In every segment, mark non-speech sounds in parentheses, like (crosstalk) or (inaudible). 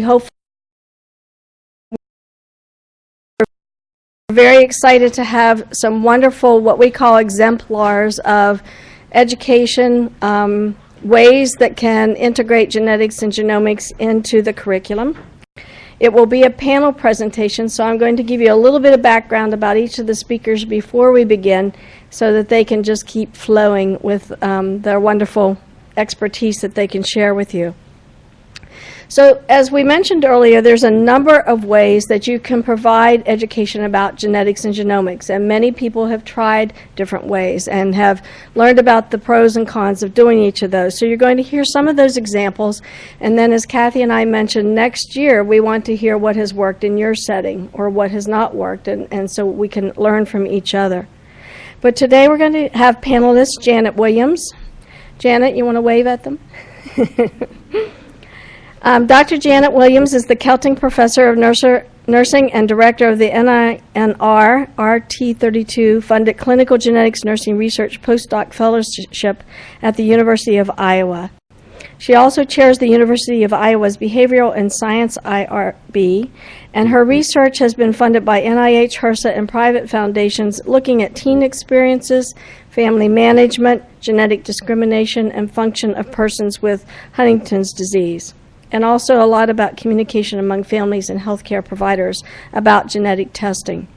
hope we're very excited to have some wonderful, what we call exemplars of education, um, ways that can integrate genetics and genomics into the curriculum. It will be a panel presentation, so I'm going to give you a little bit of background about each of the speakers before we begin so that they can just keep flowing with um, their wonderful expertise that they can share with you. So as we mentioned earlier, there's a number of ways that you can provide education about genetics and genomics, and many people have tried different ways and have learned about the pros and cons of doing each of those. So you're going to hear some of those examples, and then as Kathy and I mentioned, next year we want to hear what has worked in your setting or what has not worked, and, and so we can learn from each other. But today we're going to have panelists Janet Williams. Janet, you want to wave at them? (laughs) Um, Dr. Janet Williams is the Kelting Professor of Nurser, Nursing and Director of the NINR RT32 funded Clinical Genetics Nursing Research Postdoc Fellowship at the University of Iowa. She also chairs the University of Iowa's Behavioral and Science IRB, and her research has been funded by NIH, HRSA, and private foundations looking at teen experiences, family management, genetic discrimination, and function of persons with Huntington's disease and also a lot about communication among families and healthcare providers about genetic testing.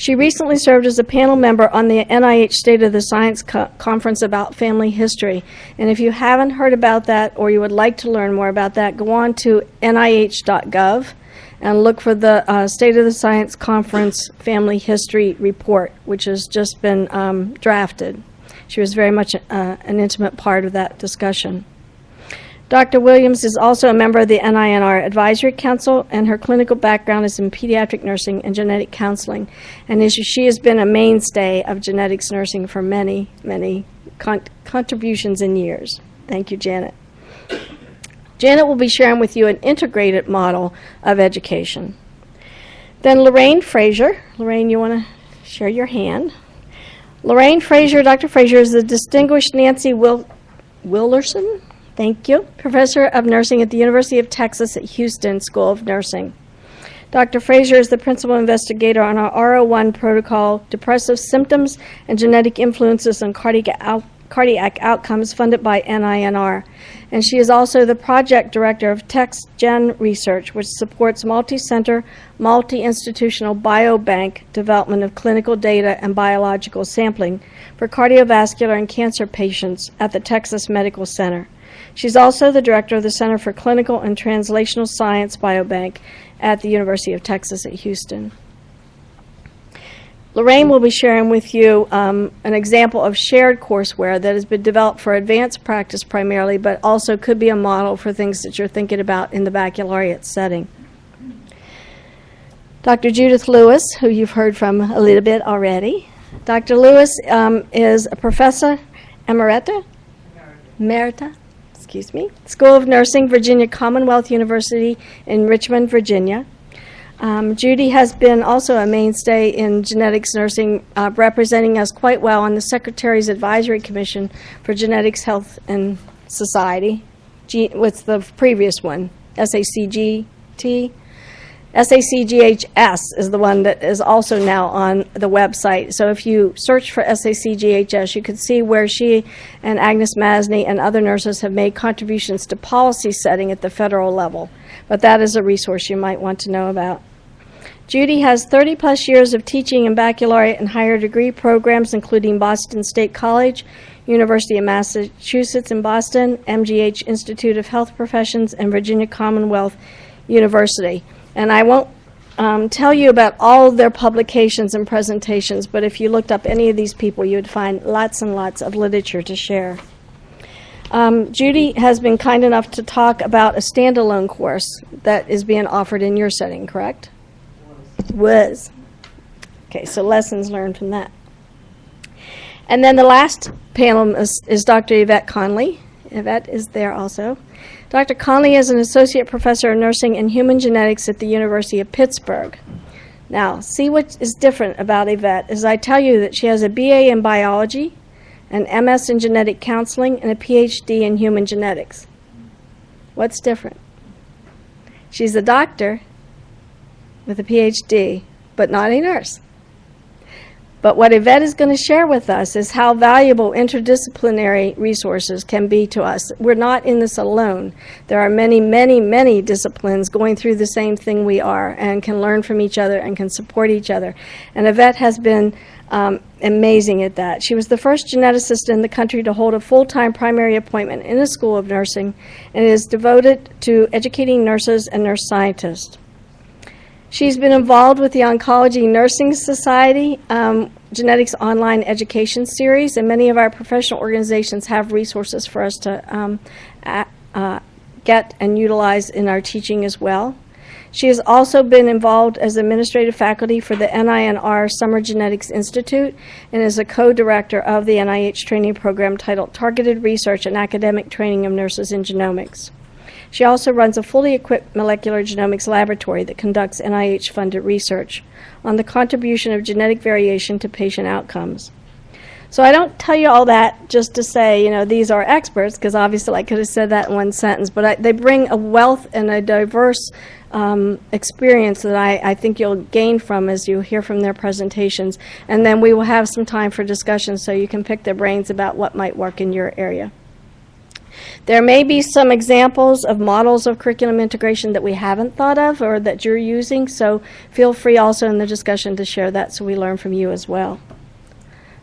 She recently served as a panel member on the NIH State of the Science Co Conference about family history. And if you haven't heard about that or you would like to learn more about that, go on to nih.gov and look for the uh, State of the Science Conference Family History Report, which has just been um, drafted. She was very much uh, an intimate part of that discussion. Dr. Williams is also a member of the NINR Advisory Council, and her clinical background is in pediatric nursing and genetic counseling. And she has been a mainstay of genetics nursing for many, many con contributions and years. Thank you, Janet. Janet will be sharing with you an integrated model of education. Then Lorraine Frazier. Lorraine, you want to share your hand? Lorraine Frazier, Dr. Frazier is the distinguished Nancy Wil Willerson Thank you. Professor of Nursing at the University of Texas at Houston School of Nursing. Dr. Frazier is the principal investigator on our R01 protocol, Depressive Symptoms and Genetic Influences on Cardiac, out cardiac Outcomes, funded by NINR. And she is also the project director of TexGen Research, which supports multi-center, multi-institutional biobank development of clinical data and biological sampling for cardiovascular and cancer patients at the Texas Medical Center. She's also the director of the Center for Clinical and Translational Science Biobank at the University of Texas at Houston. Lorraine will be sharing with you um, an example of shared courseware that has been developed for advanced practice primarily, but also could be a model for things that you're thinking about in the baccalaureate setting. Dr. Judith Lewis, who you've heard from a little bit already. Dr. Lewis um, is a professor emerita, emerita excuse me, School of Nursing, Virginia Commonwealth University in Richmond, Virginia. Um, Judy has been also a mainstay in genetics nursing, uh, representing us quite well on the Secretary's Advisory Commission for Genetics, Health, and Society. G what's the previous one? SACGT? SACGHS is the one that is also now on the website. So if you search for SACGHS, you can see where she and Agnes Masny and other nurses have made contributions to policy setting at the federal level. But that is a resource you might want to know about. Judy has 30 plus years of teaching in baccalaureate and higher degree programs, including Boston State College, University of Massachusetts in Boston, MGH Institute of Health Professions, and Virginia Commonwealth University. And I won't um, tell you about all their publications and presentations, but if you looked up any of these people, you would find lots and lots of literature to share. Um, Judy has been kind enough to talk about a standalone course that is being offered in your setting, correct? Was. Okay, so lessons learned from that. And then the last panel is, is Dr. Yvette Conley. Yvette is there also. Dr. Conley is an associate professor of nursing and human genetics at the University of Pittsburgh. Now, see what is different about Yvette as I tell you that she has a BA in biology, an MS in genetic counseling, and a PhD in human genetics. What's different? She's a doctor with a PhD, but not a nurse. But what Yvette is going to share with us is how valuable interdisciplinary resources can be to us. We're not in this alone. There are many, many, many disciplines going through the same thing we are and can learn from each other and can support each other. And Yvette has been um, amazing at that. She was the first geneticist in the country to hold a full-time primary appointment in a school of nursing and is devoted to educating nurses and nurse scientists. She's been involved with the Oncology Nursing Society um, Genetics Online Education Series, and many of our professional organizations have resources for us to um, a- uh, get and utilize in our teaching as well. She has also been involved as administrative faculty for the NINR Summer Genetics Institute and is a co-director of the NIH training program titled Targeted Research and Academic Training of Nurses in Genomics. She also runs a fully equipped molecular genomics laboratory that conducts NIH-funded research on the contribution of genetic variation to patient outcomes. So I don't tell you all that just to say, you know, these are experts, because obviously I could have said that in one sentence, but I, they bring a wealth and a diverse um, experience that I, I think you'll gain from as you hear from their presentations. And then we will have some time for discussion so you can pick their brains about what might work in your area. There may be some examples of models of curriculum integration that we haven't thought of or that you're using, so feel free also in the discussion to share that so we learn from you as well.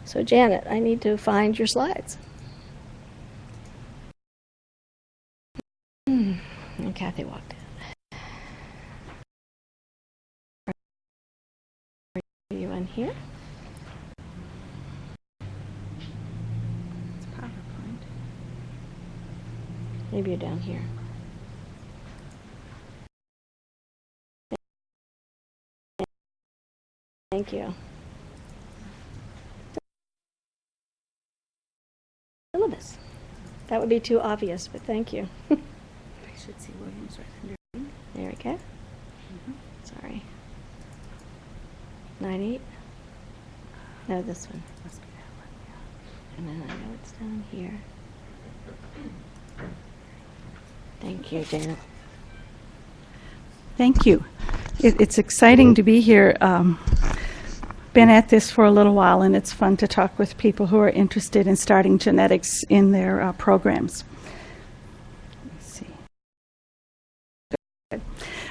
So Janet, I need to find your slides. Hmm, And Kathy walked in. Are you in here? Maybe you're down here. Thank you. Syllabus. That would be too obvious, but thank you. (laughs) I should see Williams right under. There we go. Mm-hmm. Sorry. Nine eight? No, this one. Must be that one, yeah. And then I know it's down here. Thank you, Janet. Thank you. It, it's exciting to be here. Um, been at this for a little while, and it's fun to talk with people who are interested in starting genetics in their uh, programs.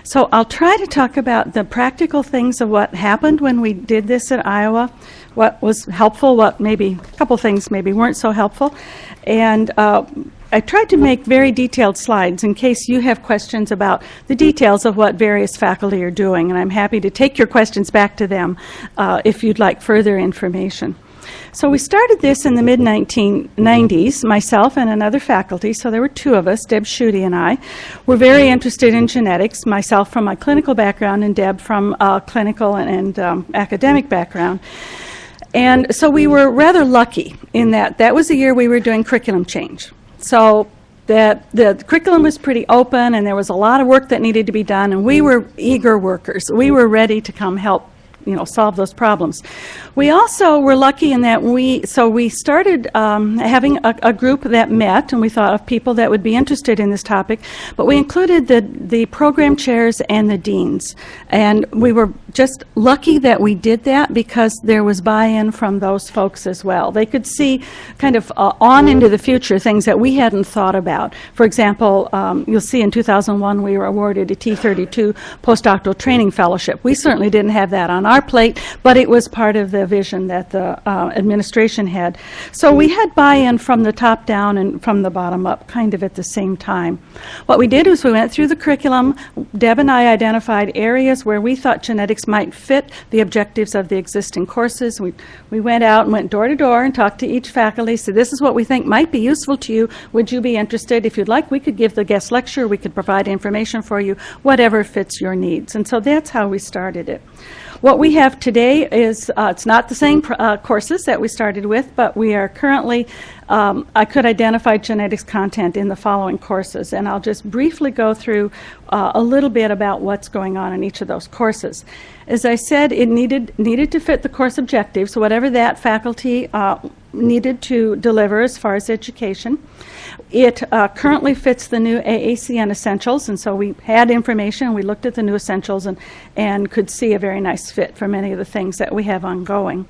So I'll try to talk about the practical things of what happened when we did this at Iowa, what was helpful, what maybe, a couple things maybe weren't so helpful. And uh, I tried to make very detailed slides in case you have questions about the details of what various faculty are doing, and I'm happy to take your questions back to them uh, if you'd like further information. So we started this in the mid-1990s, myself and another faculty, so there were two of us, Deb Schutte and I, were very interested in genetics, myself from my clinical background and Deb from a clinical and, and um, academic background. And so we were rather lucky in that that was the year we were doing curriculum change. So that the curriculum was pretty open and there was a lot of work that needed to be done and we mm. were eager workers. We were ready to come help you know, solve those problems. We also were lucky in that we, so we started um, having a, a group that met, and we thought of people that would be interested in this topic, but we included the, the program chairs and the deans. And we were just lucky that we did that because there was buy-in from those folks as well. They could see kind of uh, on into the future things that we hadn't thought about. For example, um, you'll see in 2001 we were awarded a T32 postdoctoral training fellowship. We certainly didn't have that on our plate, but it was part of the vision that the uh, administration had. So we had buy-in from the top down and from the bottom up kind of at the same time. What we did was we went through the curriculum. Deb and I identified areas where we thought genetics might fit the objectives of the existing courses. We, we went out and went door to door and talked to each faculty, said this is what we think might be useful to you. Would you be interested? If you'd like, we could give the guest lecture, we could provide information for you, whatever fits your needs. And so that's how we started it. What we have today is, uh, it's not the same uh, courses that we started with, but we are currently, um, I could identify genetics content in the following courses, and I'll just briefly go through uh, a little bit about what's going on in each of those courses. As I said, it needed, needed to fit the course objectives, whatever that faculty uh, needed to deliver as far as education. It uh, currently fits the new AACN Essentials, and so we had information, we looked at the new Essentials and, and could see a very nice fit for many of the things that we have ongoing.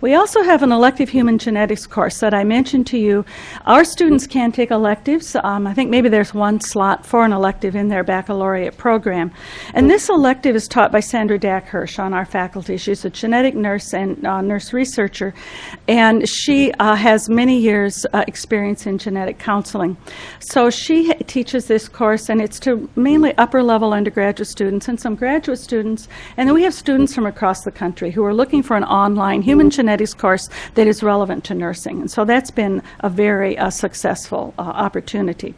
We also have an elective human genetics course that I mentioned to you. Our students can take electives. Um, I think maybe there's one slot for an elective in their baccalaureate program. And this elective is taught by Sandra Daack-Hirsch on our faculty. She's a genetic nurse and uh, nurse researcher, and she uh, has many years' uh, experience in genetic counseling. So she teaches this course, and it's to mainly upper level undergraduate students and some graduate students. And then we have students from across the country who are looking for an online human genetics course that is relevant to nursing. And so that's been a very uh, successful uh, opportunity.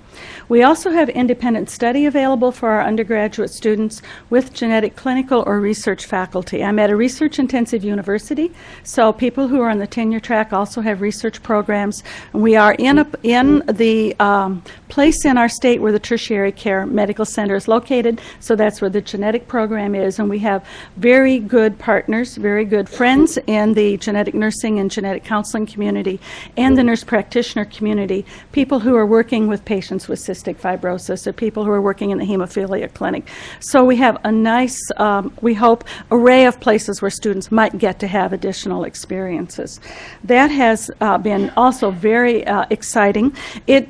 We also have independent study available for our undergraduate students with genetic clinical or research faculty. I'm at a research intensive university, so people who are on the tenure track also have research programs. We are in, a, in the um, place in our state where the tertiary care medical center is located, so that's where the genetic program is. And we have very good partners, very good friends in the genetic nursing and genetic counseling community and the nurse practitioner community, people who are working with patients with cystic fibrosis or people who are working in the hemophilia clinic. So we have a nice, um, we hope, array of places where students might get to have additional experiences. That has uh, been also very uh, exciting. It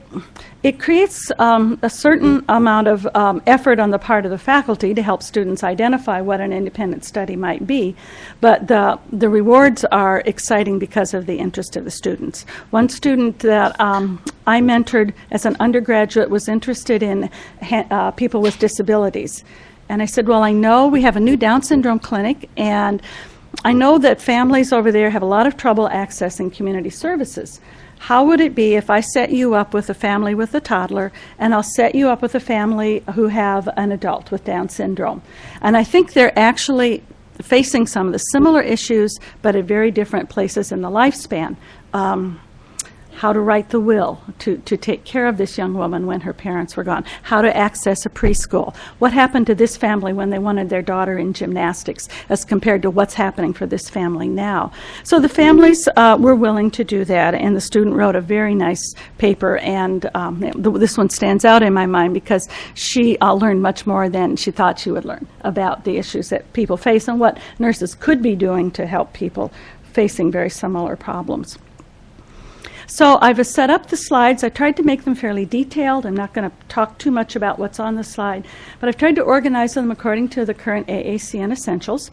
it creates um, a certain amount of um, effort on the part of the faculty to help students identify what an independent study might be, but the, the rewards are exciting because of the interest of the students. One student that um, I mentored as an undergraduate was interested in uh, people with disabilities. And I said, well, I know we have a new Down syndrome clinic, and I know that families over there have a lot of trouble accessing community services. How would it be if I set you up with a family with a toddler and I'll set you up with a family who have an adult with Down syndrome? And I think they're actually facing some of the similar issues, but at very different places in the lifespan. Um, how to write the will to, to take care of this young woman when her parents were gone, how to access a preschool, what happened to this family when they wanted their daughter in gymnastics as compared to what's happening for this family now. So the families uh, were willing to do that, and the student wrote a very nice paper, and um, this one stands out in my mind because she uh, learned much more than she thought she would learn about the issues that people face and what nurses could be doing to help people facing very similar problems. So I've set up the slides. I tried to make them fairly detailed. I'm not going to talk too much about what's on the slide, but I've tried to organize them according to the current AACN essentials.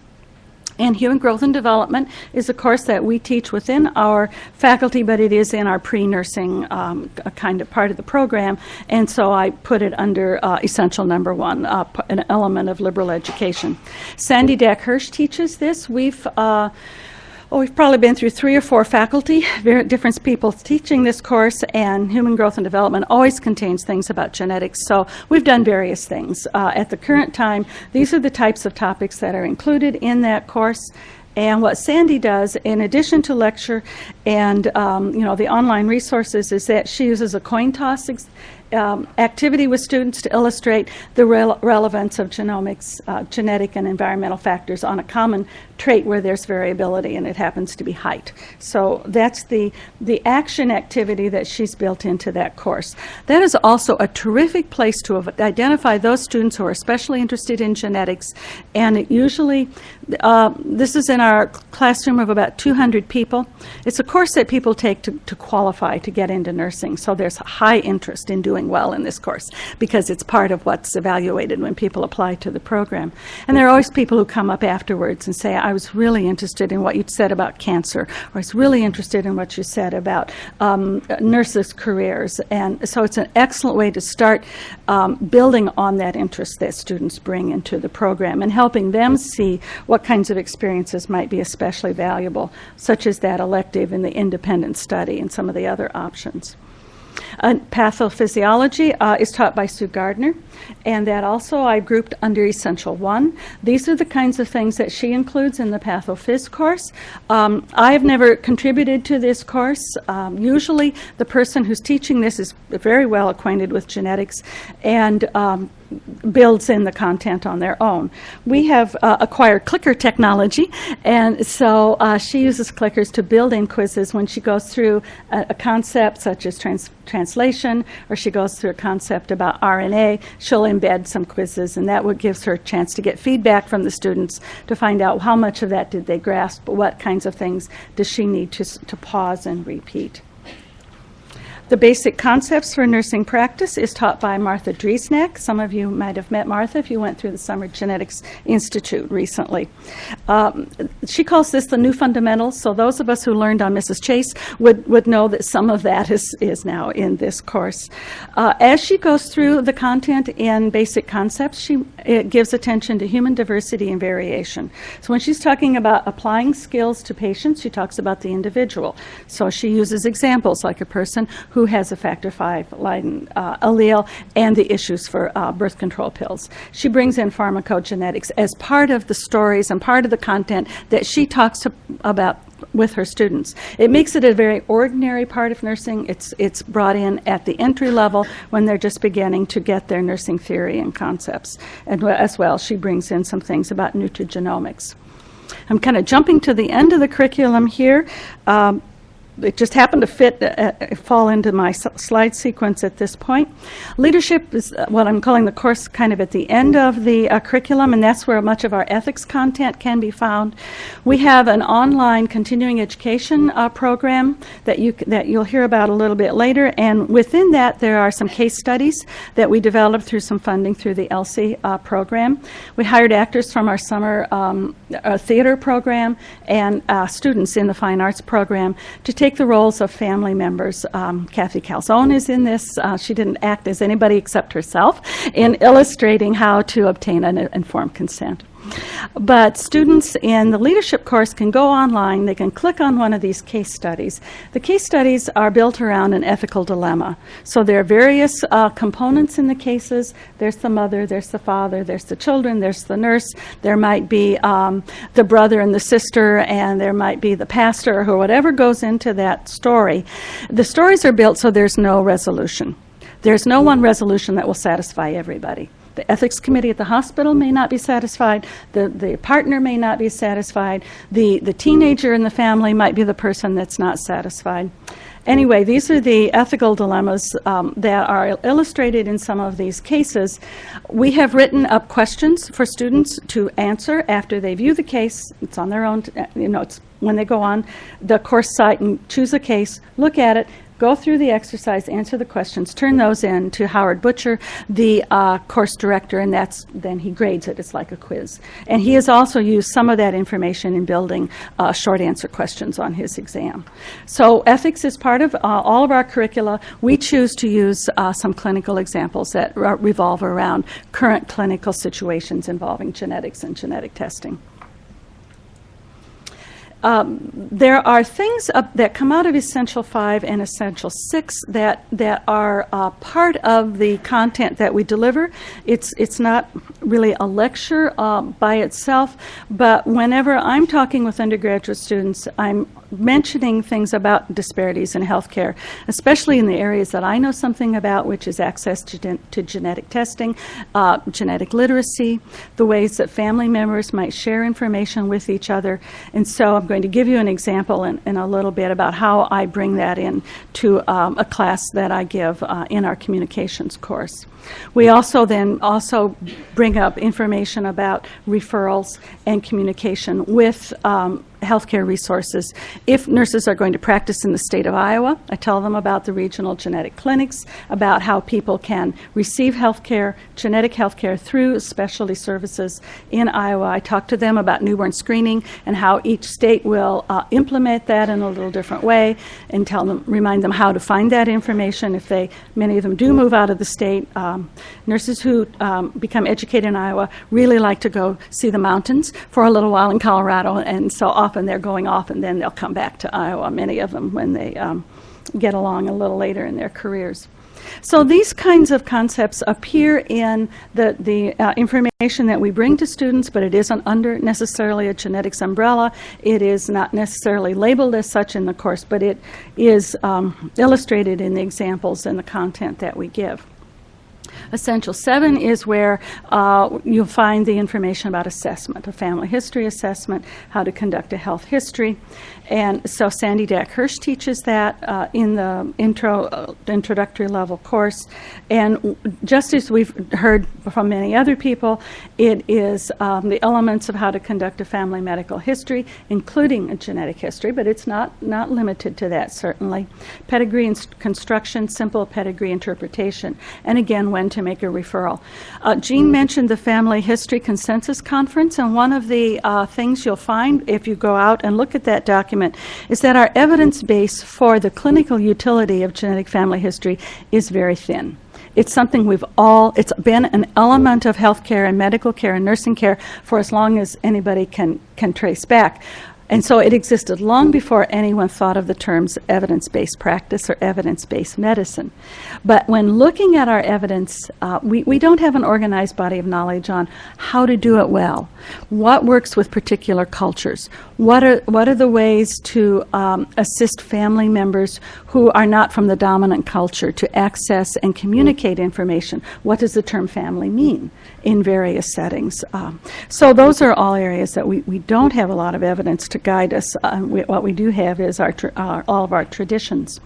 And Human Growth and Development is a course that we teach within our faculty, but it is in our pre-nursing um, kind of part of the program. And so I put it under uh, essential number one, uh, an element of liberal education. Sandy Daack-Hirsch teaches this. We've uh, We've probably been through three or four faculty, different people teaching this course, and human growth and development always contains things about genetics. So we've done various things. Uh, at the current time, these are the types of topics that are included in that course. And what Sandy does, in addition to lecture and um, you know the online resources, is that she uses a coin toss um, activity with students to illustrate the rel relevance of genomics, uh, genetic and environmental factors on a common trait where there's variability, and it happens to be height. So that's the, the action activity that she's built into that course. That is also a terrific place to identify those students who are especially interested in genetics, and it usually, uh, this is in our classroom of about 200 people. It's a course that people take to, to qualify to get into nursing, so there's high interest in doing well in this course because it's part of what's evaluated when people apply to the program. And there are always people who come up afterwards and say, I was really interested in what you said about cancer, or I was really interested in what you said about um, nurses' careers. And so it's an excellent way to start um, building on that interest that students bring into the program and helping them see what kinds of experiences might be especially valuable, such as that elective and the independent study and some of the other options. Uh, pathophysiology uh, is taught by Sue Gardner, and that also I grouped under Essential 1. These are the kinds of things that she includes in the pathophys course. Um, I have never contributed to this course. Um, usually the person who's teaching this is very well acquainted with genetics, and um, builds in the content on their own. We have uh, acquired clicker technology, and so uh, she uses clickers to build in quizzes when she goes through a, a concept such as trans- translation, or she goes through a concept about RNA. She'll embed some quizzes, and that would gives her a chance to get feedback from the students to find out how much of that did they grasp, what kinds of things does she need to, to pause and repeat. The basic concepts for nursing practice is taught by Martha Driessnack. Some of you might have met Martha if you went through the Summer Genetics Institute recently. Um, she calls this the new fundamentals, so those of us who learned on Mrs. Chase would, would know that some of that is, is now in this course. Uh, as she goes through the content in basic concepts, she gives attention to human diversity and variation. So when she's talking about applying skills to patients, she talks about the individual. So she uses examples like a person who has a factor V Leiden uh, allele and the issues for uh, birth control pills. She brings in pharmacogenetics as part of the stories and part of the content that she talks to, about with her students. It makes it a very ordinary part of nursing. It's, it's brought in at the entry level when they're just beginning to get their nursing theory and concepts. And as well, she brings in some things about nutrigenomics. I'm kind of jumping to the end of the curriculum here. Um, it just happened to fit, uh, uh, fall into my slide sequence at this point. Leadership is uh, what I'm calling the course kind of at the end of the uh, curriculum, and that's where much of our ethics content can be found. We have an online continuing education uh, program that you, that you'll hear about a little bit later, and within that there are some case studies that we developed through some funding through the ELSI uh, program. We hired actors from our summer um, theater program and students in the fine arts program to take the roles of family members. Um, Kathy Calzone is in this. Uh, she didn't act as anybody except herself in illustrating how to obtain an informed consent. But students in the leadership course can go online, they can click on one of these case studies. The case studies are built around an ethical dilemma. So there are various uh, components in the cases. There's the mother, there's the father, there's the children, there's the nurse, there might be um, the brother and the sister, and there might be the pastor or whatever goes into that story. The stories are built so there's no resolution. There's no one resolution that will satisfy everybody. The ethics committee at the hospital may not be satisfied, the, the partner may not be satisfied, the, the teenager in the family might be the person that's not satisfied. Anyway, these are the ethical dilemmas um, that are illustrated in some of these cases. We have written up questions for students to answer after they view the case. It's on their own, you know, it's when they go on the course site and choose a case, look at it, go through the exercise, answer the questions, turn those in to Howard Butcher, the uh, course director, and that's then he grades it. It's like a quiz. And he has also used some of that information in building uh, short answer questions on his exam. So ethics is part of uh, all of our curricula. We choose to use uh, some clinical examples that revolve around current clinical situations involving genetics and genetic testing um, there are things that come out of Essential 5 and Essential 6 that, that are uh, part of the content that we deliver. It's, it's not really a lecture uh, by itself, but whenever I'm talking with undergraduate students, I'm mentioning things about disparities in healthcare, especially in the areas that I know something about, which is access to, gen- to genetic testing, uh, genetic literacy, the ways that family members might share information with each other. And so I'm going to give you an example in, in a little bit about how I bring that in to um, a class that I give uh, in our communications course. We also then also bring up information about referrals and communication with um, healthcare resources. If nurses are going to practice in the state of Iowa, I tell them about the regional genetic clinics, about how people can receive healthcare, genetic healthcare through specialty services in Iowa. I talk to them about newborn screening and how each state will uh, implement that in a little different way and tell them, remind them how to find that information if they, many of them do move out of the state. Um, nurses who um, become educated in Iowa really like to go see the mountains for a little while in Colorado, and so often they're going off and then they'll come back to Iowa, many of them, when they um, get along a little later in their careers. So these kinds of concepts appear in the, the uh, information that we bring to students, but it isn't under necessarily a genetics umbrella. It is not necessarily labeled as such in the course, but it is um, illustrated in the examples and the content that we give. Essential 7 is where uh, you'll find the information about assessment, a family history assessment, how to conduct a health history. And so Sandy Daack-Hirsch teaches that uh, in the intro, uh, introductory level course. And just as we've heard from many other people, it is um, the elements of how to conduct a family medical history, including a genetic history, but it's not, not limited to that, certainly. Pedigree construction, simple pedigree interpretation, and again, when to make a referral. Uh, Jean mentioned the Family History Consensus Conference, and one of the uh, things you'll find if you go out and look at that document is that our evidence base for the clinical utility of genetic family history is very thin. It's something we've all, it's been an element of healthcare and medical care and nursing care for as long as anybody can, can trace back. And so it existed long before anyone thought of the terms evidence-based practice or evidence-based medicine. But when looking at our evidence, uh, we, we don't have an organized body of knowledge on how to do it well, what works with particular cultures, what are, what are the ways to um, assist family members who are not from the dominant culture to access and communicate information. What does the term family mean in various settings? Um, so those are all areas that we, we don't have a lot of evidence to guide us. Uh, we, what we do have is our, uh, all of our traditions.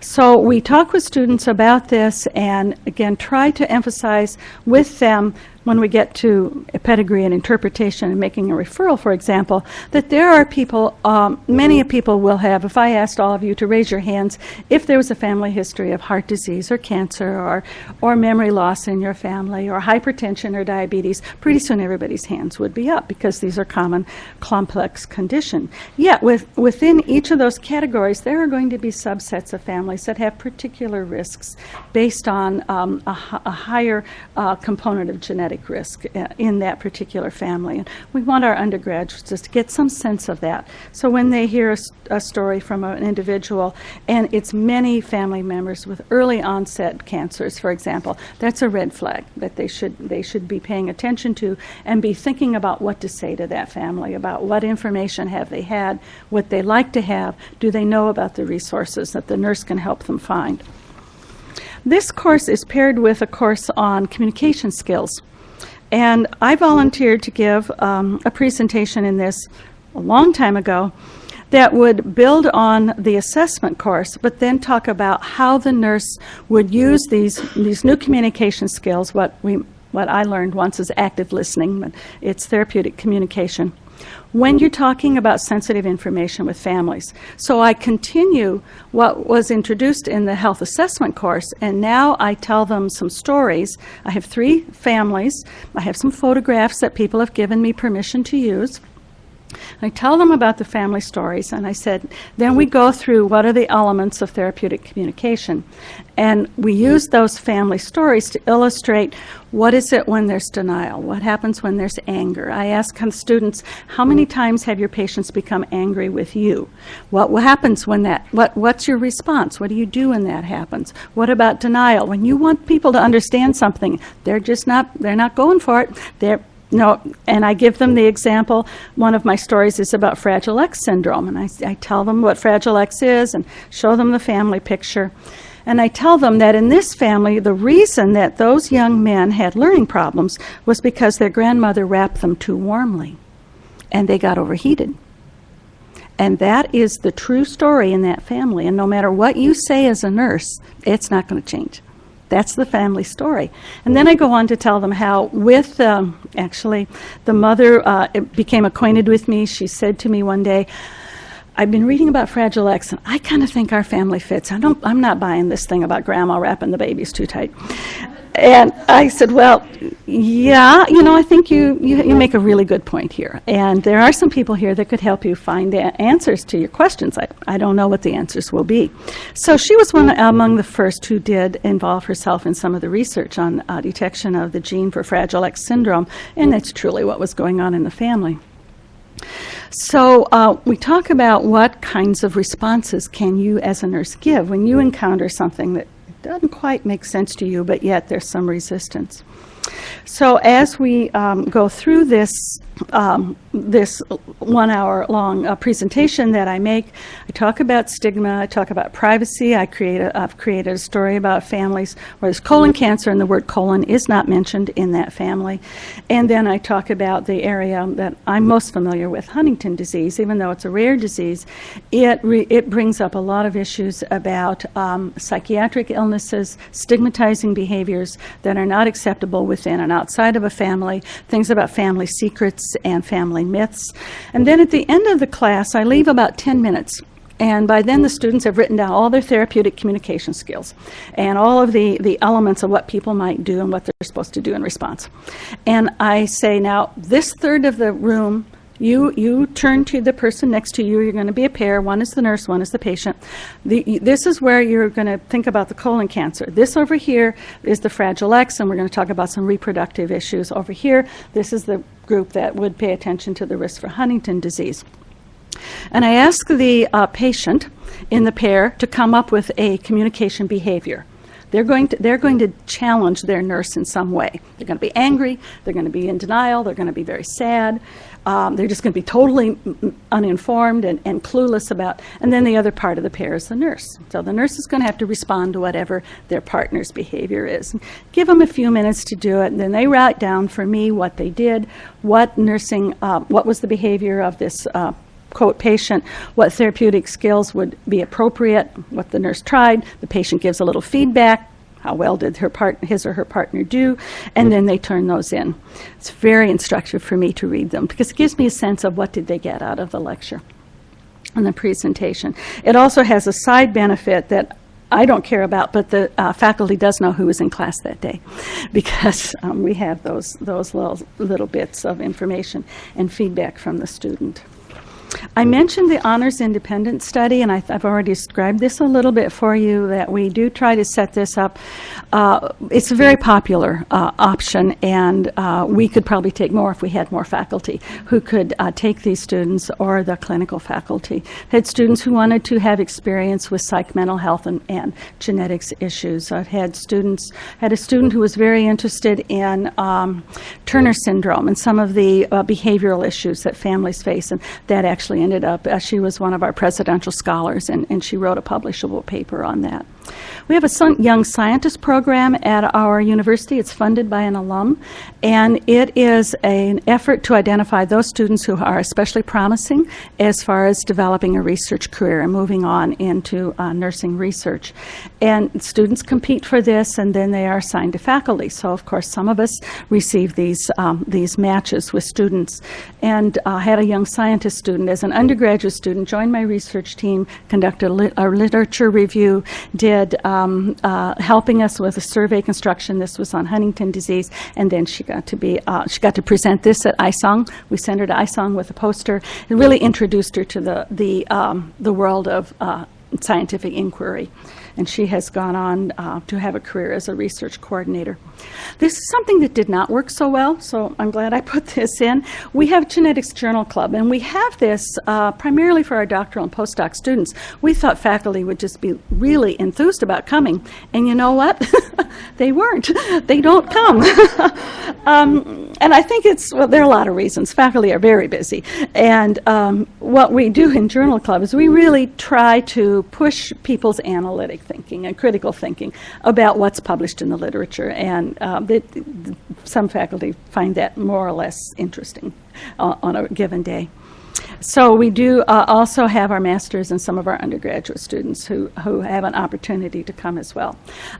So we talk with students about this and again try to emphasize with them when we get to a pedigree and interpretation and making a referral, for example, that there are people, um, many people will have, if I asked all of you to raise your hands, if there was a family history of heart disease or cancer or, or memory loss in your family or hypertension or diabetes, pretty soon everybody's hands would be up because these are common complex conditions. Yet with, within each of those categories, there are going to be subsets of families that have particular risks based on um, a, a, higher uh, component of genetic risk uh, in that particular family. And we want our undergraduates to get some sense of that. So when they hear a, a story from an individual and it's many family members with early onset cancers, for example, that's a red flag that they should they should be paying attention to and be thinking about what to say to that family about what information have they had, what they like to have, do they know about the resources that the nurse can help them find. This course is paired with a course on communication skills. And I volunteered to give um, a presentation in this a long time ago that would build on the assessment course, but then talk about how the nurse would use these, these new communication skills, what, we, what I learned once is active listening, but it's therapeutic communication when you're talking about sensitive information with families. So I continue what was introduced in the health assessment course, and now I tell them some stories. I have three families. I have some photographs that people have given me permission to use. I tell them about the family stories, and I said, then we go through what are the elements of therapeutic communication. And we use those family stories to illustrate what is it when there's denial? What happens when there's anger? I ask students, how many times have your patients become angry with you? What happens when that, what, what's your response? What do you do when that happens? What about denial? When you want people to understand something, they're just not, they're not going for it. They're, no, and I give them the example. One of my stories is about Fragile X syndrome, and I, I tell them what Fragile X is and show them the family picture. And I tell them that in this family, the reason that those young men had learning problems was because their grandmother wrapped them too warmly, and they got overheated. And that is the true story in that family. And no matter what you say as a nurse, it's not going to change. That's the family story. And then I go on to tell them how, with um, actually, the mother uh, became acquainted with me. She said to me one day, I've been reading about Fragile X, and I kind of think our family fits. I don't, I'm not buying this thing about grandma wrapping the babies too tight. And I said, well, yeah, you know, I think you, you, you, make a really good point here. And there are some people here that could help you find the answers to your questions. I, I don't know what the answers will be. So she was one among the first who did involve herself in some of the research on uh, detection of the gene for Fragile X syndrome, and that's truly what was going on in the family. So uh, we talk about what kinds of responses can you as a nurse give when you encounter something that doesn't quite make sense to you, but yet there's some resistance. So as we um, go through this, um, this one-hour-long uh, presentation that I make, I talk about stigma, I talk about privacy, I create a, I've created a story about families where there's colon cancer and the word colon is not mentioned in that family. And then I talk about the area that I'm most familiar with, Huntington disease, even though it's a rare disease, it, it brings up a lot of issues about um, psychiatric illnesses, stigmatizing behaviors that are not acceptable within and outside of a family, things about family secrets and family myths. And then at the end of the class, I leave about 10 minutes. And by then, the students have written down all their therapeutic communication skills and all of the, the elements of what people might do and what they're supposed to do in response. And I say, now, this third of the room, you, you turn to the person next to you. You're going to be a pair. One is the nurse, one is the patient. The, this is where you're going to think about the colon cancer. This over here is the Fragile X, and we're going to talk about some reproductive issues. Over here, this is the group that would pay attention to the risk for Huntington disease. And I ask the uh, patient in the pair to come up with a communication behavior. They're going, to, they're going to challenge their nurse in some way. They're going to be angry, they're going to be in denial, they're going to be very sad, um, they're just going to be totally uninformed and, and clueless about. And then the other part of the pair is the nurse. So the nurse is going to have to respond to whatever their partner's behavior is. Give them a few minutes to do it, and then they write down for me what they did, what nursing, uh, what was the behavior of this. Uh, quote patient what therapeutic skills would be appropriate what the nurse tried the patient gives a little feedback how well did her part, his or her partner do, and then they turn those in. It's very instructive for me to read them because it gives me a sense of what did they get out of the lecture and the presentation. It also has a side benefit that I don't care about, but the uh, faculty does know who was in class that day (laughs) because um, we have those, those little, little bits of information and feedback from the student. I mentioned the Honors Independent Study, and I, have already described this a little bit for you, that we do try to set this up. Uh, it's a very popular uh, option, and uh, we could probably take more if we had more faculty who could uh, take these students or the clinical faculty. Had students who wanted to have experience with psych mental health and, and genetics issues. I've had students, had a student who was very interested in um, Turner syndrome and some of the uh, behavioral issues that families face, and that actually ended up, uh, she was one of our presidential scholars, and, and she wrote a publishable paper on that. We have a young scientist program at our university. It's funded by an alum, and it is an effort to identify those students who are especially promising as far as developing a research career and moving on into uh, nursing research. And students compete for this, and then they are assigned to faculty. So, of course, some of us receive these um, these matches with students. And I uh, had a young scientist student as an undergraduate student join my research team, conducted a, a literature review, did um, uh, helping us with a survey construction. This was on Huntington disease, and then she got to be uh, she got to present this at ISONG. We sent her to ISONG with a poster. It really introduced her to the the um, the world of uh, scientific inquiry and she has gone on uh, to have a career as a research coordinator. This is something that did not work so well, so I'm glad I put this in. We have Genetics Journal Club, and we have this uh, primarily for our doctoral and postdoc students. We thought faculty would just be really enthused about coming, and you know what? (laughs) they weren't. They don't come. (laughs) um, and I think it's, well, there are a lot of reasons. Faculty are very busy, and um, what we do in Journal Club is we really try to push people's analytic thinking and critical thinking about what's published in the literature. And uh, they, some faculty find that more or less interesting uh, on a given day. So we do uh, also have our masters and some of our undergraduate students who, who have an opportunity to come as well.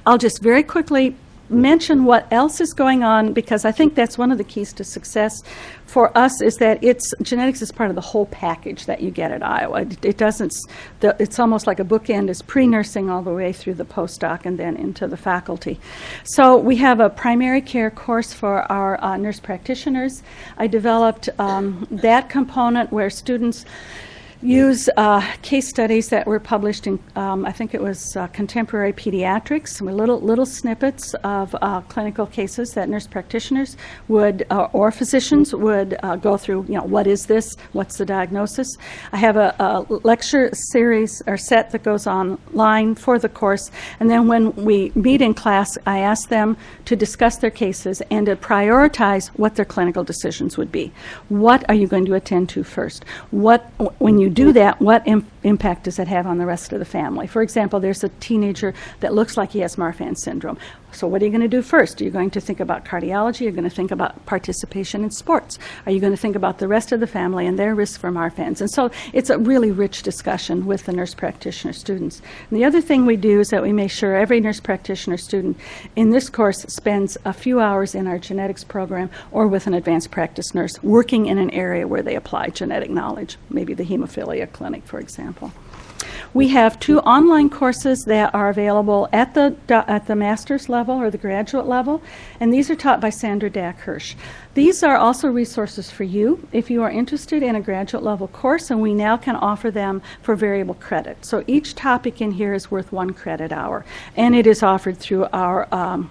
I'll just very quickly mention what else is going on because I think that's one of the keys to success for us is that it's genetics is part of the whole package that you get at Iowa. It, it doesn't. The, it's almost like a bookend is pre-nursing all the way through the postdoc and then into the faculty. So we have a primary care course for our uh, nurse practitioners. I developed um, that component where students use uh, case studies that were published in, um, I think it was uh, Contemporary Pediatrics, some little little snippets of uh, clinical cases that nurse practitioners would uh, or physicians would uh, go through. You know, what is this? What's the diagnosis? I have a, a lecture series or set that goes online for the course, and then when we meet in class, I ask them to discuss their cases and to prioritize what their clinical decisions would be. What are you going to attend to first? What when you do that, what im- impact does that have on the rest of the family? For example, there's a teenager that looks like he has Marfan syndrome. So what are you going to do first? Are you going to think about cardiology? Are you going to think about participation in sports? Are you going to think about the rest of the family and their risk for Marfan's? And so it's a really rich discussion with the nurse practitioner students. And the other thing we do is that we make sure every nurse practitioner student in this course spends a few hours in our genetics program or with an advanced practice nurse working in an area where they apply genetic knowledge, maybe the hemophilia clinic, for example. We have two online courses that are available at the at the master's level or the graduate level, and these are taught by Sandra Daack-Hirsch. These are also resources for you if you are interested in a graduate level course, and we now can offer them for variable credit. So each topic in here is worth one credit hour, and it is offered through our um,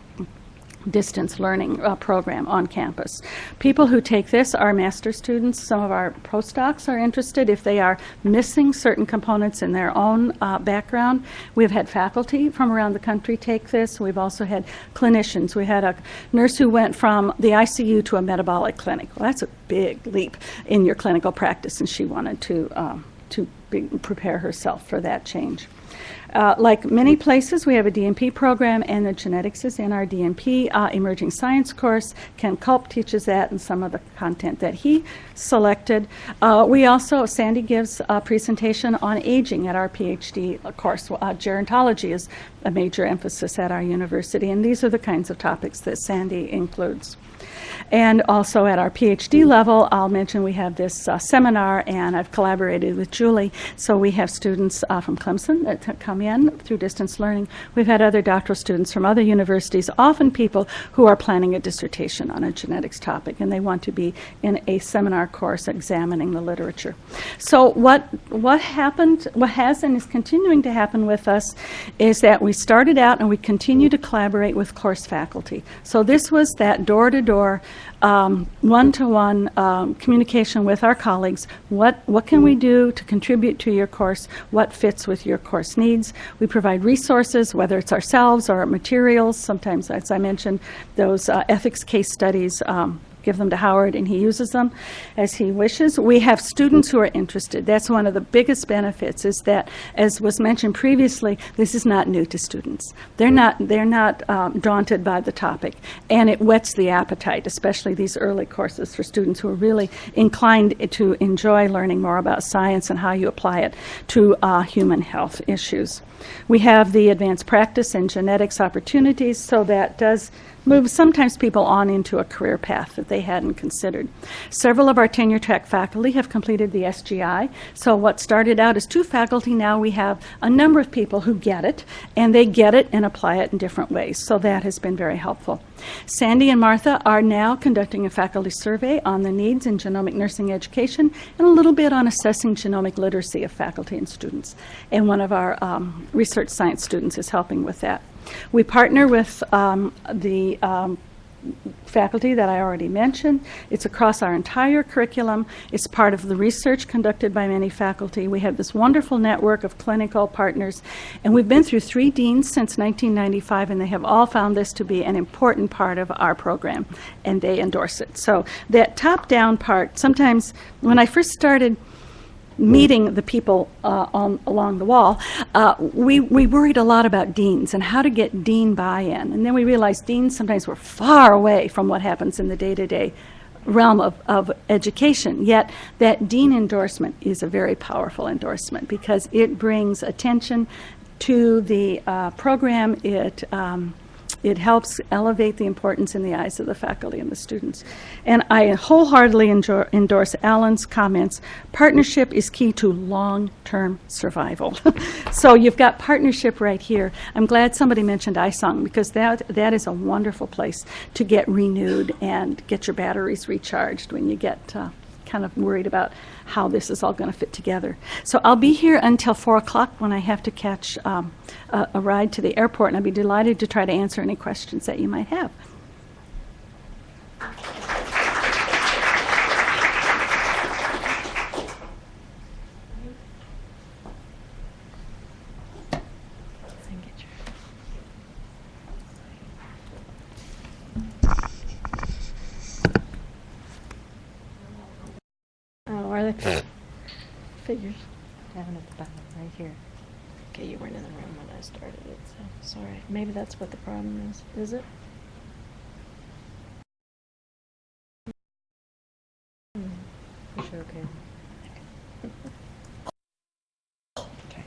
distance learning uh, program on campus. People who take this are master students. Some of our postdocs are interested if they are missing certain components in their own uh, background. We've had faculty from around the country take this. We've also had clinicians. We had a nurse who went from the ICU to a metabolic clinic. Well, that's a big leap in your clinical practice, and she wanted to um, to prepare herself for that change. Uh, like many places, we have a DNP program, and the genetics is in our DNP uh, emerging science course. Ken Culp teaches that and some of the content that he selected. Uh, we also, Sandy gives a presentation on aging at our PhD course. Uh, gerontology is a major emphasis at our university, and these are the kinds of topics that Sandy includes. And also at our PhD level, I'll mention we have this uh, seminar, and I've collaborated with Julie. So we have students uh, from Clemson that come in through distance learning. We've had other doctoral students from other universities, often people who are planning a dissertation on a genetics topic, and they want to be in a seminar course examining the literature. So what what happened, what has and is continuing to happen with us, is that we started out and we continue to collaborate with course faculty. So this was that door-to-door um, one-to-one um, communication with our colleagues. What, what can we do to contribute to your course? What fits with your course needs? We provide resources, whether it's ourselves or materials. Sometimes, as I mentioned, those uh, ethics case studies um, give them to Howard and he uses them as he wishes. We have students who are interested. That's one of the biggest benefits is that, as was mentioned previously, this is not new to students. They're not, they're not um, daunted by the topic and it whets the appetite, especially these early courses for students who are really inclined to enjoy learning more about science and how you apply it to uh, human health issues. We have the advanced practice and genetics opportunities, so that does move sometimes people on into a career path that they hadn't considered. Several of our tenure track faculty have completed the SGI. So what started out as two faculty, now we have a number of people who get it, and they get it and apply it in different ways. So that has been very helpful. Sandy and Martha are now conducting a faculty survey on the needs in genomic nursing education and a little bit on assessing genomic literacy of faculty and students. And one of our um, research science students is helping with that. We partner with um, the um, faculty that I already mentioned. It's across our entire curriculum. It's part of the research conducted by many faculty. We have this wonderful network of clinical partners, and we've been through three deans since 1995, and they have all found this to be an important part of our program, and they endorse it. So that top-down part, sometimes when I first started meeting the people uh, on, along the wall, uh, we, we worried a lot about deans and how to get dean buy-in. And then we realized deans sometimes were far away from what happens in the day-to-day realm of, of education. Yet that dean endorsement is a very powerful endorsement because it brings attention to the uh, program. It um, it helps elevate the importance in the eyes of the faculty and the students. And I wholeheartedly endorse Alan's comments. Partnership is key to long-term survival. (laughs) so you've got partnership right here. I'm glad somebody mentioned ISONG because that, that is a wonderful place to get renewed and get your batteries recharged when you get uh, kind of worried about how this is all going to fit together. So I'll be here until 4 o'clock when I have to catch um, a, a ride to the airport, and I'd be delighted to try to answer any questions that you might have. Oh, are they? Figures. Down at the bottom, right here. Okay, you weren't in the room when I started it, so, sorry. Maybe that's what the problem is. Is it? You sure okay? Okay.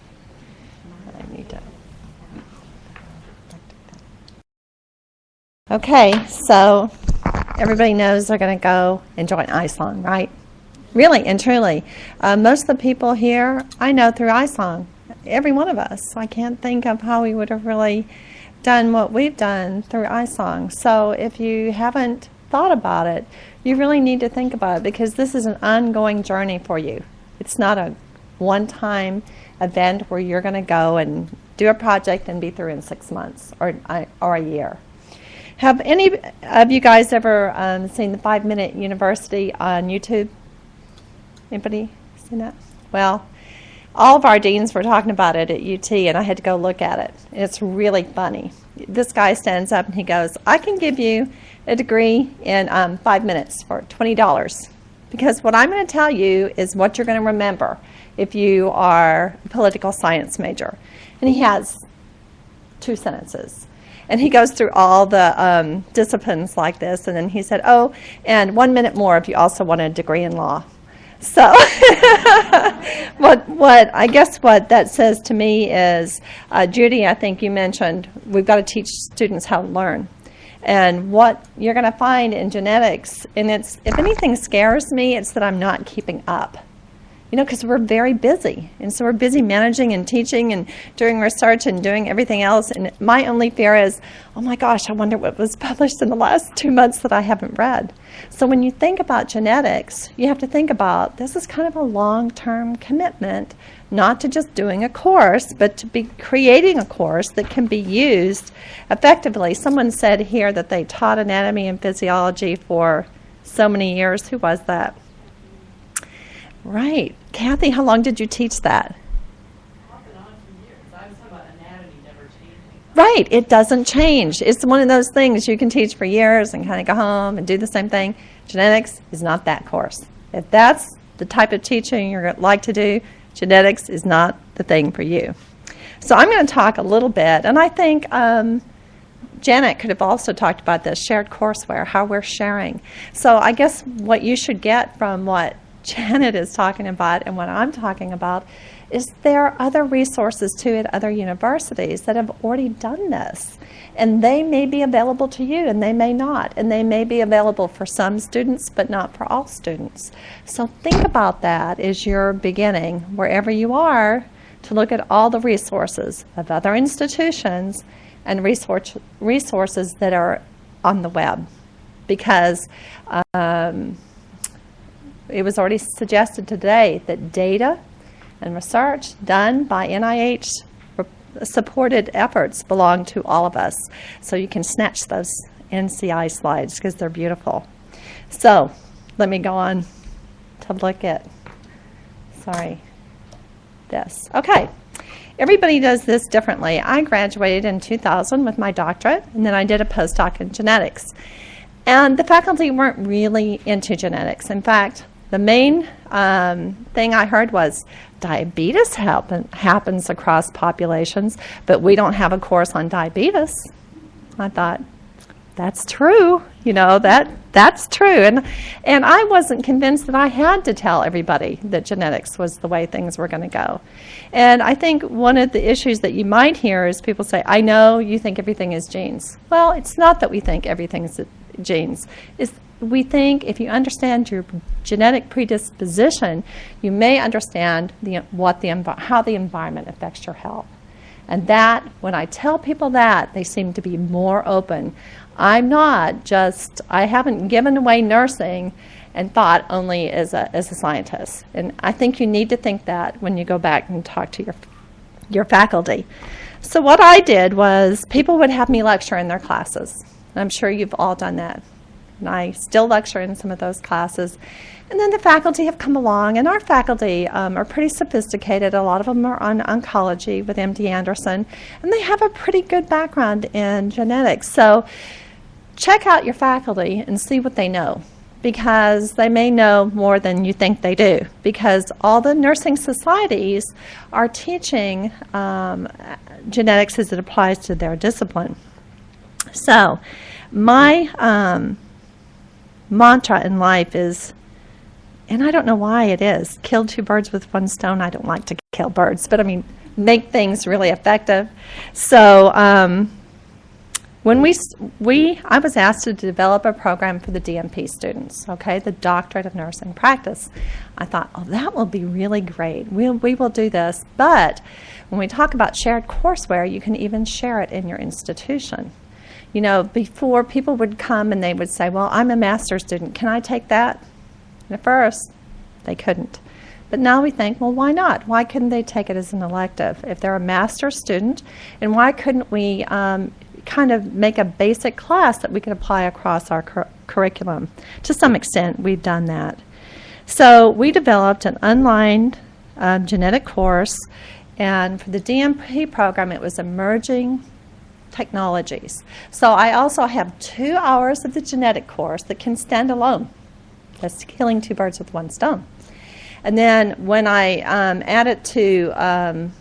I need to. Okay, so everybody knows they're going to go and join ISONG, right? Really and truly. Uh, most of the people here I know through ISONG, every one of us. I can't think of how we would have really done what we've done through ISONG. So if you haven't thought about it, you really need to think about it because this is an ongoing journey for you. It's not a one-time event where you're going to go and do a project and be through in six months or, or a year. Have any of you guys ever um, seen the Five Minute University on YouTube? Anybody seen that? Well, all of our deans were talking about it at UT, and I had to go look at it. It's really funny. This guy stands up and he goes, I can give you a degree in um, five minutes for $20. Because what I'm going to tell you is what you're going to remember if you are a political science major. And he has two sentences. And he goes through all the um, disciplines like this, and then he said, oh, and one minute more if you also want a degree in law. So, (laughs) what what I guess what that says to me is, uh, Judy, I think you mentioned we've got to teach students how to learn, and what you're going to find in genetics, and it's if anything scares me, it's that I'm not keeping up. You know, because we're very busy, and so we're busy managing and teaching and doing research and doing everything else. And my only fear is, oh my gosh, I wonder what was (laughs) published in the last two months that I haven't read. So when you think about genetics, you have to think about this is kind of a long-term commitment, not to just doing a course, but to be creating a course that can be used effectively. Someone said here that they taught anatomy and physiology for so many years. Who was that? Right. Kathy, how long did you teach that? Right, it doesn't change. It's one of those things you can teach for years and kind of go home and do the same thing. Genetics is not that course. If that's the type of teaching you're like to do, genetics is not the thing for you. So I'm going to talk a little bit, and I think um, Janet could have also talked about this shared courseware, how we're sharing. So I guess what you should get from what Janet is talking about and what I'm talking about is there are other resources too at other universities that have already done this. And they may be available to you and they may not. And they may be available for some students but not for all students. So think about that as you're beginning, wherever you are, to look at all the resources of other institutions and resource, resources that are on the web. Because um, it was already suggested today that data and research done by NIH supported efforts belong to all of us. So you can snatch those NCI slides because they're beautiful. So let me go on to look at, sorry, this. Okay. Everybody does this differently. I graduated in 2000 with my doctorate, and then I did a postdoc in genetics. And the faculty weren't really into genetics. In fact, the main um, thing I heard was diabetes happen, happens across populations, but we don't have a course on diabetes. I thought, that's true. You know, that that's true. And, and I wasn't convinced that I had to tell everybody that genetics was the way things were going to go. And I think one of the issues that you might hear is people say, I know you think everything is genes. Well, it's not that we think everything is genes. It's we think if you understand your genetic predisposition, you may understand the, what the, how the environment affects your health. And that, when I tell people that, they seem to be more open. I'm not just, I haven't given away nursing and thought only as a, as a scientist. And I think you need to think that when you go back and talk to your, your faculty. So what I did was people would have me lecture in their classes. I'm sure you've all done that. And I still lecture in some of those classes. And then the faculty have come along, and our faculty um, are pretty sophisticated. A lot of them are on oncology with MD Anderson, and they have a pretty good background in genetics. So check out your faculty and see what they know because they may know more than you think they do because all the nursing societies are teaching um, genetics as it applies to their discipline. So my um, mantra in life is, and I don't know why it is, kill two birds with one stone. I don't like to kill birds, but I mean, make things really effective. So um, when we, we, I was asked to develop a program for the DNP students, okay, the Doctorate of Nursing Practice. I thought, oh, that will be really great. We'll, we will do this. But when we talk about shared courseware, you can even share it in your institution. You know, before people would come and they would say, well, I'm a master's student. Can I take that? And at first, they couldn't. But now we think, well, why not? Why couldn't they take it as an elective if they're a master's student? And why couldn't we um, kind of make a basic class that we could apply across our cur- curriculum? To some extent, we've done that. So we developed an online uh, genetic course, and for the DNP program, it was emerging technologies. So I also have two hours of the genetic course that can stand alone. That's killing two birds with one stone. And then when I um, add it to um,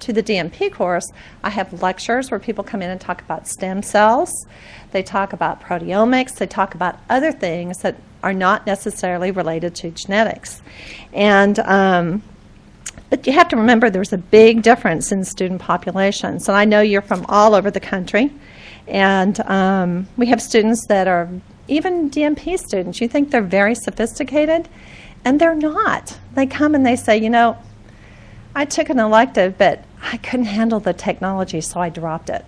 to the DNP course, I have lectures where people come in and talk about stem cells. They talk about proteomics. They talk about other things that are not necessarily related to genetics. And um, but you have to remember there's a big difference in student populations. And I know you're from all over the country. And um, we have students that are even DNP students. You think they're very sophisticated, and they're not. They come and they say, you know, I took an elective, but I couldn't handle the technology, so I dropped it.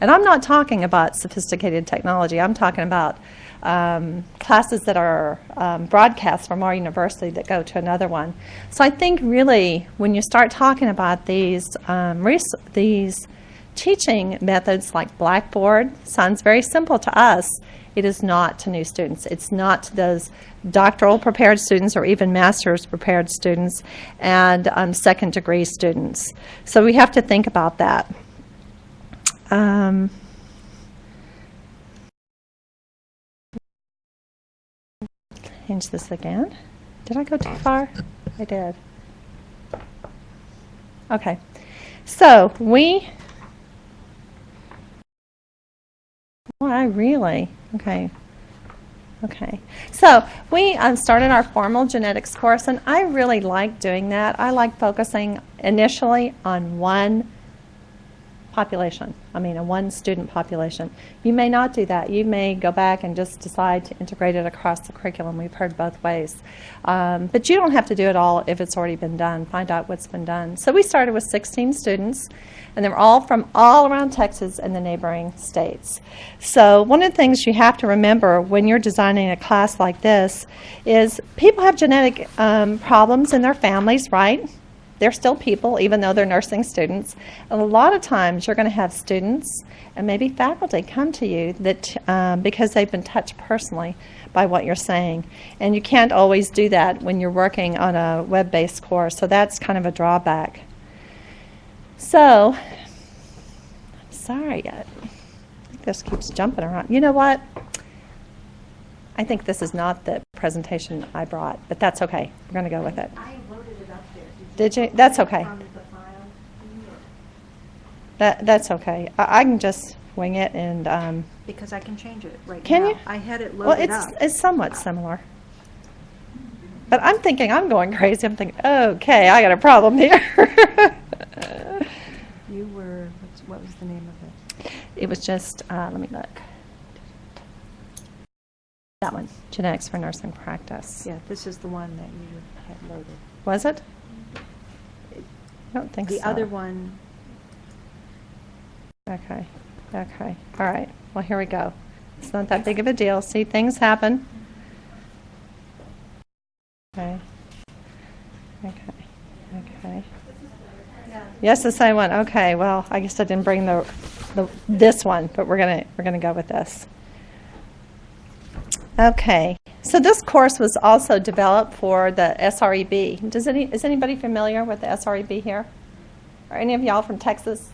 And I'm not talking about sophisticated technology. I'm talking about um, classes that are um, broadcast from our university that go to another one. So I think really when you start talking about these um, these teaching methods like Blackboard sounds very simple to us. It is not to new students. It's not to those doctoral prepared students or even master's prepared students and um, second degree students. So we have to think about that. Um, change this again. Did I go too far? I did. Okay. So we, why really, okay. Okay. So we um, started our formal genetics course, and I really like doing that. I like focusing initially on one population. I mean, a one student population. You may not do that. You may go back and just decide to integrate it across the curriculum. We've heard both ways. Um, but you don't have to do it all if it's already been done. Find out what's been done. So we started with 16 students, and they're all from all around Texas and the neighboring states. So one of the things you have to remember when you're designing a class like this is people have genetic um, problems in their families, right? They're still people, even though they're nursing students. And a lot of times, you're going to have students and maybe faculty come to you that um, because they've been touched personally by what you're saying, and you can't always do that when you're working on a web-based course. So that's kind of a drawback. So, I'm sorry, I think this keeps jumping around. You know what? I think this is not the presentation I brought, but that's okay. We're going to go with it. I loaded it up there. Did you? That's okay. From the file. That, that's okay. I, I can just wing it and, um, Because I can change it right now. Can you? I had it well, loaded it's, up. it's somewhat similar. But I'm thinking, I'm going crazy. I'm thinking, okay, I got a problem here. You were, what's- what was the name of it? It was just, uh, let me look. That one, genetics for nursing practice. Yeah, this is the one that you had loaded. Was it? I don't think the so. other one. Okay. Okay. All right. Well, here we go. It's not that big of a deal. See, things happen. Okay. Okay. Okay. Yes, the same one. Okay. Well, I guess I didn't bring the, the this one, but we're gonna we're gonna go with this. Okay, so this course was also developed for the SREB. Does any, is anybody familiar with the SREB here? Are any of y'all from Texas?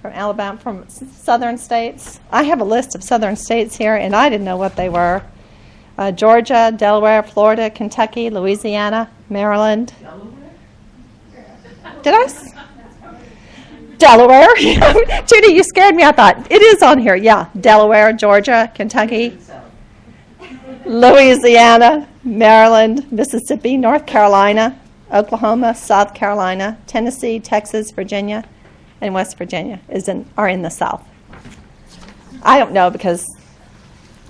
From Alabama, from southern states? I have a list of southern states here, and I didn't know what they were. Uh, Georgia, Delaware, Florida, Kentucky, Louisiana, Maryland. Delaware? Did I? Delaware? (laughs) Judy, you scared me. I thought, it is on here. Yeah, Delaware, Georgia, Kentucky, Louisiana, Maryland, Mississippi, North Carolina, Oklahoma, South Carolina, Tennessee, Texas, Virginia, and West Virginia is in, are in the South. I don't know because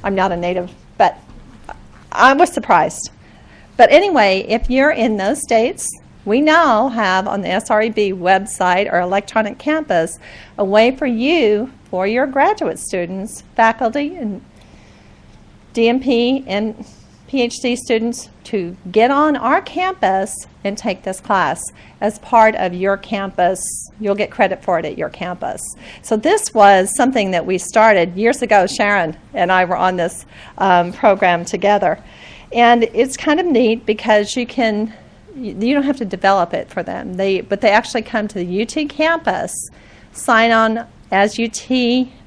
I'm not a native, but I was surprised. But anyway, if you're in those states, we now have on the SREB website or electronic campus a way for you, for your graduate students, faculty, and DNP and PhD students to get on our campus and take this class as part of your campus. You'll get credit for it at your campus. So this was something that we started years ago. Sharon and I were on this um, program together. And it's kind of neat because you can, you don't have to develop it for them. They, but they actually come to the UT campus, sign on as UT,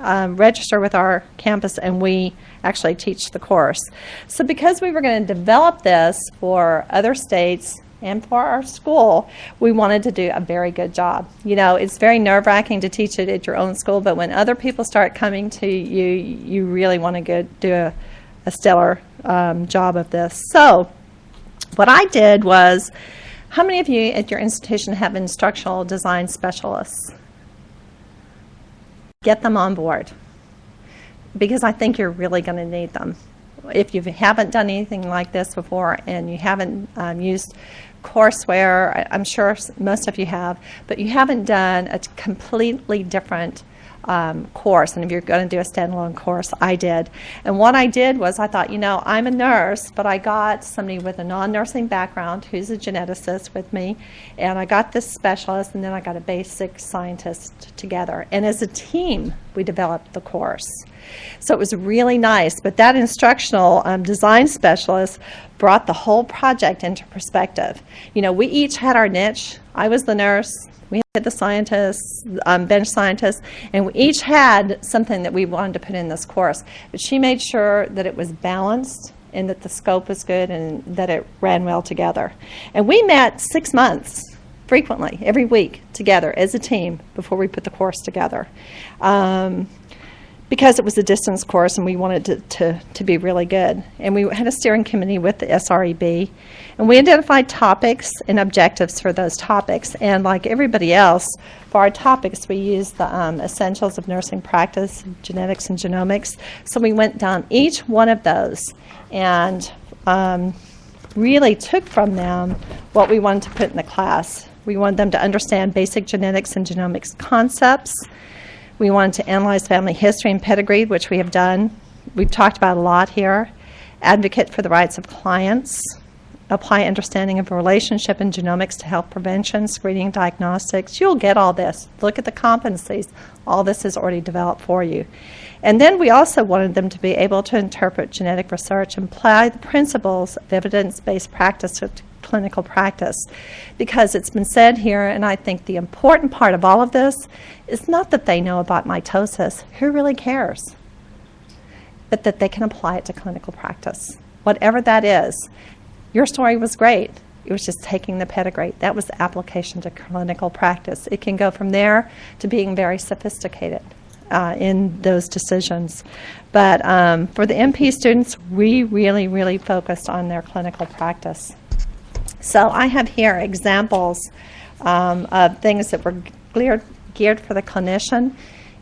um, register with our campus, and we actually teach the course. So because we were going to develop this for other states and for our school, we wanted to do a very good job. You know, it's very nerve-wracking to teach it at your own school, but when other people start coming to you, you really want to go do a, a stellar um, job of this. So what I did was, how many of you at your institution have instructional design specialists? Get them on board because I think you're really going to need them. If you haven't done anything like this before and you haven't um, used courseware, I'm sure most of you have, but you haven't done a completely different um, course. And if you're going to do a standalone course, I did. And what I did was I thought, you know, I'm a nurse, but I got somebody with a non-nursing background who's a geneticist with me, and I got this specialist, and then I got a basic scientist together. And as a team, we developed the course. So it was really nice. But that instructional um, design specialist brought the whole project into perspective. You know, we each had our niche. I was the nurse. We had the scientists, um, bench scientists, and we each had something that we wanted to put in this course. But she made sure that it was balanced and that the scope was good and that it ran well together. And we met six months frequently, every week, together as a team before we put the course together. Um, because it was a distance course and we wanted to, to, to be really good. And we had a steering committee with the SREB, and we identified topics and objectives for those topics. And like everybody else, for our topics, we used the um, essentials of nursing practice, genetics and genomics. So we went down each one of those and um, really took from them what we wanted to put in the class. We wanted them to understand basic genetics and genomics concepts. We wanted to analyze family history and pedigree, which we have done. We've talked about a lot here. Advocate for the rights of clients. Apply understanding of relationship and genomics to health prevention, screening, diagnostics. You'll get all this. Look at the competencies. All this is already developed for you. And then we also wanted them to be able to interpret genetic research and apply the principles of evidence-based practice to clinical practice. Because it's been said here, and I think the important part of all of this is not that they know about mitosis. Who really cares? But that they can apply it to clinical practice. Whatever that is. Your story was great. It was just taking the pedigree. That was the application to clinical practice. It can go from there to being very sophisticated uh, in those decisions. But um, for the MP students, we really, really focused on their clinical practice. So I have here examples um, of things that were geared, geared for the clinician.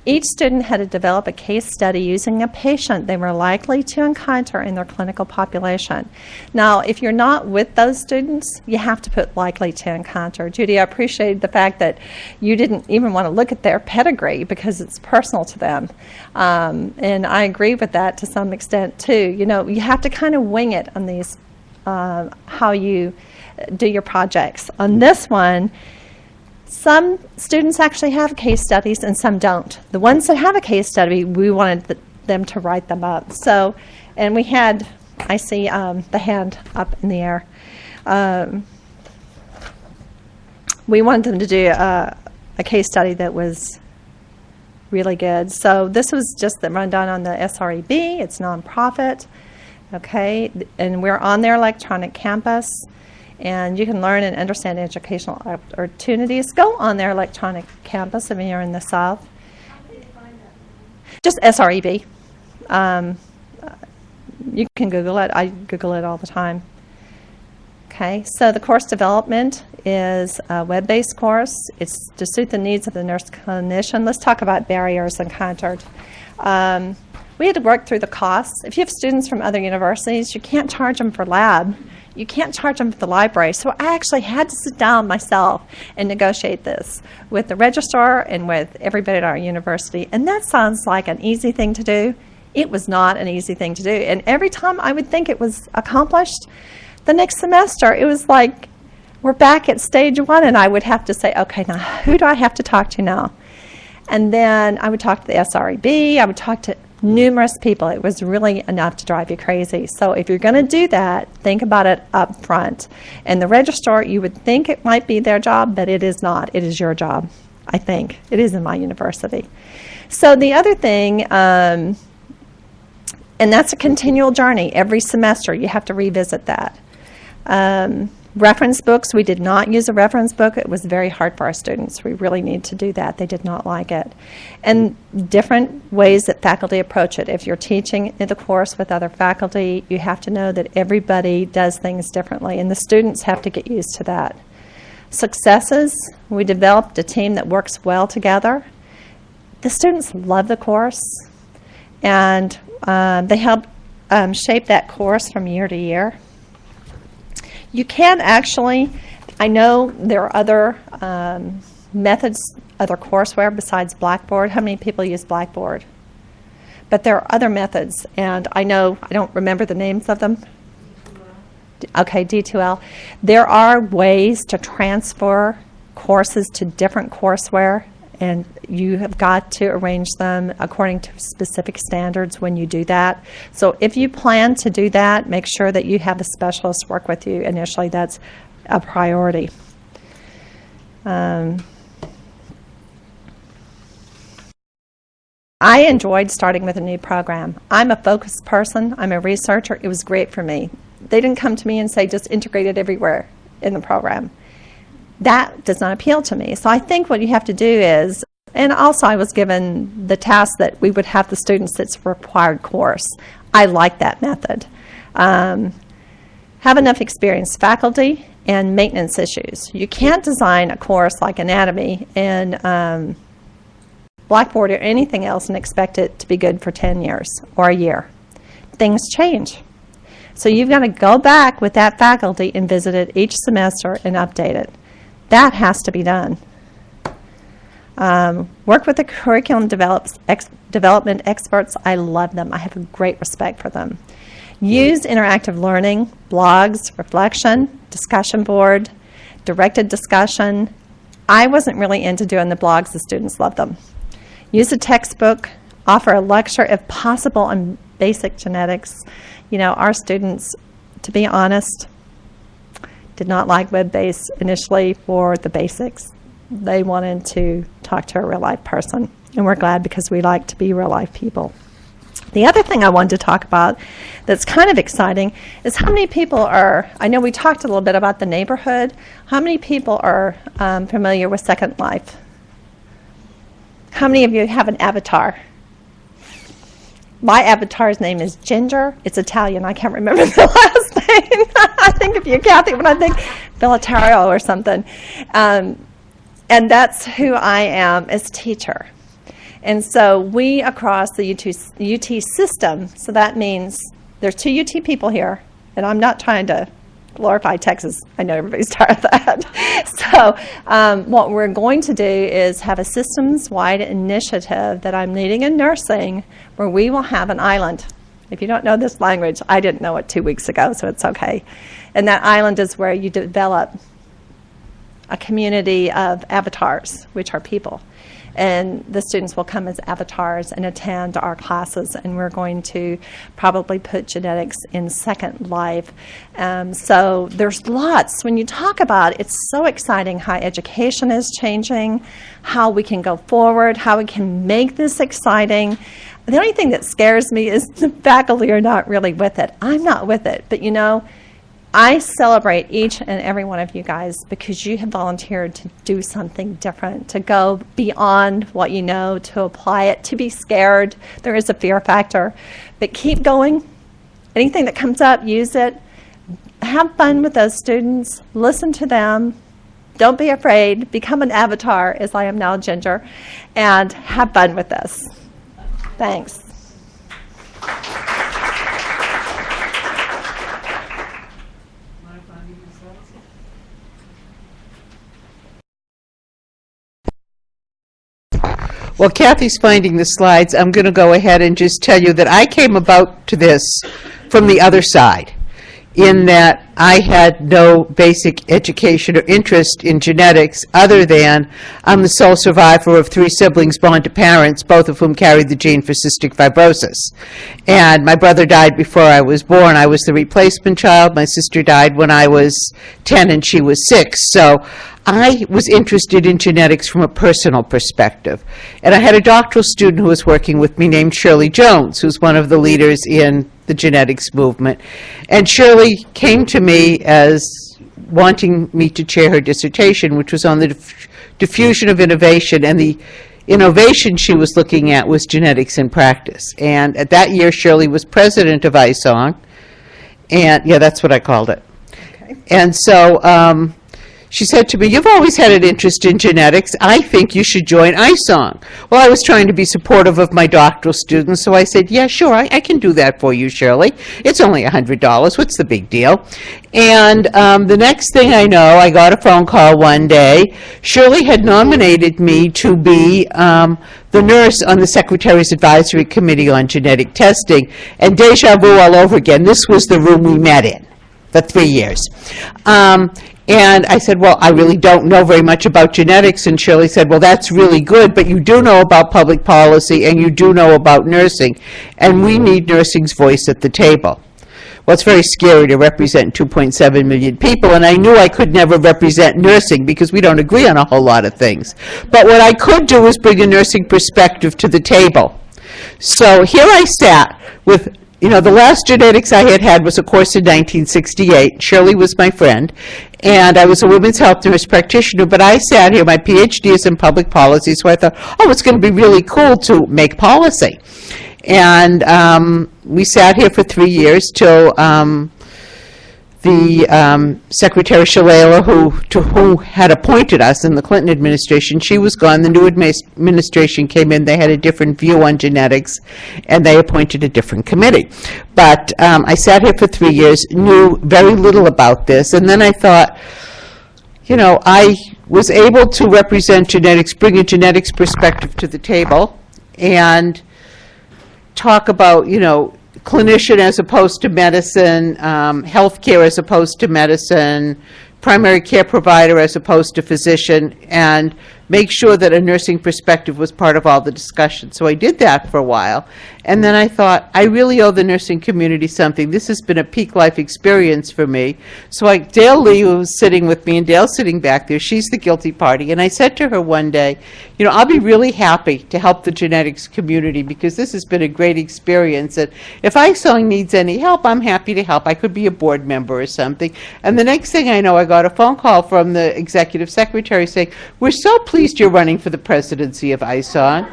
Each student had to develop a case study using a patient they were likely to encounter in their clinical population. Now, if you're not with those students, you have to put likely to encounter. Judy, I appreciate the fact that you didn't even want to look at their pedigree because it's personal to them. Um, and I agree with that to some extent too. You know, you have to kind of wing it on these, uh, how you do your projects. On this one, Some students actually have case studies and some don't. The ones that have a case study, we wanted th- them to write them up. So, and we had, I see um, the hand up in the air. Um, we wanted them to do a, a case study that was really good. So this was just the rundown on the SREB. It's nonprofit, okay, and we're on their electronic campus, and you can learn and understand educational opportunities. Go on their electronic campus if you're in the South. Just SREB. Um, you can Google it. I Google it all the time. Okay, so the course development is a web-based course. It's to suit the needs of the nurse clinician. Let's talk about barriers encountered. Um, we had to work through the costs. If you have students from other universities, you can't charge them for lab. You can't charge them for the library. So I actually had to sit down myself and negotiate this with the registrar and with everybody at our university. And that sounds like an easy thing to do. It was not an easy thing to do. And every time I would think it was accomplished, the next semester, it was like we're back at stage one, and I would have to say, okay, now who do I have to talk to now? And then I would talk to the SREB, I would talk to numerous people. It was really enough to drive you crazy. So if you're going to do that, think about it up front. And the registrar, you would think it might be their job, but it is not. It is your job, I think. It is in my university. So the other thing, um, and that's a continual journey. Every semester, you have to revisit that. Um, reference books, we did not use a reference book. It was very hard for our students. We really need to do that. They did not like it. And different ways that faculty approach it. If you're teaching in the course with other faculty, you have to know that everybody does things differently, and the students have to get used to that. Successes, we developed a team that works well together. The students love the course, and uh, they help um, shape that course from year to year. You can actually, I know there are other um, methods, other courseware besides Blackboard. How many people use Blackboard? But there are other methods, and I know, I don't remember the names of them. Okay, D2L. There are ways to transfer courses to different courseware, and you have got to arrange them according to specific standards when you do that. So if you plan to do that, make sure that you have a specialist work with you initially. That's a priority. Um, I enjoyed starting with a new program. I'm a focused person. I'm a researcher. It was great for me. They didn't come to me and say, just integrate it everywhere in the program. That does not appeal to me. So I think what you have to do is, and also I was given the task that we would have the students that's required course. I like that method. Um, have enough experienced faculty and maintenance issues. You can't design a course like anatomy and um, Blackboard or anything else and expect it to be good for 10 years or a year. Things change. So you've got to go back with that faculty and visit it each semester and update it. That has to be done. Um, work with the curriculum develops ex development experts. I love them. I have a great respect for them. Use interactive learning, blogs, reflection, discussion board, directed discussion. I wasn't really into doing the blogs. The students love them. Use a textbook. Offer a lecture if possible on basic genetics. You know, our students, to be honest, did not like web-based initially for the basics. They wanted to talk to a real-life person, and we're glad because we like to be real-life people. The other thing I wanted to talk about that's kind of exciting is how many people are, I know we talked a little bit about the neighborhood, how many people are um, familiar with Second Life? How many of you have an avatar? My avatar's name is Ginger. It's Italian. I can't remember (laughs) the last name. (laughs) I think of you, Kathy, when I think Bellatario or something. Um, and that's who I am as teacher. And so we across the UT, UT system, so that means there's two UT people here, and I'm not trying to glorify Texas. I know everybody's (laughs) tired of that. so um, what we're going to do is have a systems-wide initiative that I'm leading in nursing where we will have an island. If you don't know this language, I didn't know it two weeks ago, so it's okay. And that island is where you develop a community of avatars, which are people. And the students will come as avatars and attend our classes, and we're going to probably put genetics in Second Life. Um, so there's lots. When you talk about it, it's so exciting how education is changing, how we can go forward, how we can make this exciting. The only thing that scares me is (laughs) the faculty are not really with it. I'm not with it, but you know, I celebrate each and every one of you guys because you have volunteered to do something different, to go beyond what you know, to apply it, to be scared. There is a fear factor, but keep going. Anything that comes up, use it. Have fun with those students. Listen to them. Don't be afraid. Become an avatar, as I am now Ginger, and have fun with this. Thanks. While Kathy's finding the slides, I'm going to go ahead and just tell you that I came about to this from the other side, in that I had no basic education or interest in genetics, other than I'm the sole survivor of three siblings born to parents, both of whom carried the gene for cystic fibrosis. And my brother died before I was born. I was the replacement child. My sister died when I was 10 and she was 6. So I was interested in genetics from a personal perspective. And I had a doctoral student who was working with me named Shirley Jones, who's one of the leaders in the genetics movement. And Shirley came to me as wanting me to chair her dissertation, which was on the diff- diffusion of innovation, and the innovation she was looking at was genetics in practice. And at that year, Shirley was president of ISONG, and, yeah, that's what I called it. And so um, she said to me, "You've always had an interest in genetics. I think you should join ISONG." Well, I was trying to be supportive of my doctoral students, so I said, "Yeah, sure, I, I can do that for you, Shirley. It's only $100. What's the big deal?" And um, the next thing I know, I got a phone call one day. Shirley had nominated me to be um, the nurse on the Secretary's Advisory Committee on Genetic Testing, and deja vu all over again. This was the room we met in for three years. Um, and I said, well, I really don't know very much about genetics. And Shirley said, well, that's really good, but you do know about public policy and you do know about nursing. And we need nursing's voice at the table. Well, it's very scary to represent 2.7 million people, and I knew I could never represent nursing because we don't agree on a whole lot of things. But what I could do was bring a nursing perspective to the table. So here I sat with, you know, the last genetics I had had was a course in 1968. Shirley was my friend, and I was a women's health nurse practitioner, but I sat here, my PhD is in public policy, so I thought, oh, it's going to be really cool to make policy. And um, we sat here for three years till um, the um, Secretary Shalala, who, to who had appointed us in the Clinton administration, she was gone. The new administration came in, they had a different view on genetics, and they appointed a different committee. But um, I sat here for three years, knew very little about this, and then I thought, you know, I was able to represent genetics, bring a genetics perspective to the table, and talk about, you know, clinician as opposed to medicine, um, healthcare as opposed to medicine, primary care provider as opposed to physician, and make sure that a nursing perspective was part of all the discussion. So I did that for a while. And then I thought, I really owe the nursing community something. This has been a peak life experience for me. So I, Dale Lea, was sitting with me, and Dale's sitting back there, she's the guilty party. And I said to her one day, you know, I'll be really happy to help the genetics community because this has been a great experience. And if ISONG needs any help, I'm happy to help. I could be a board member or something. And the next thing I know, I got a phone call from the executive secretary saying, we're so pleased you're running for the presidency of ISONG.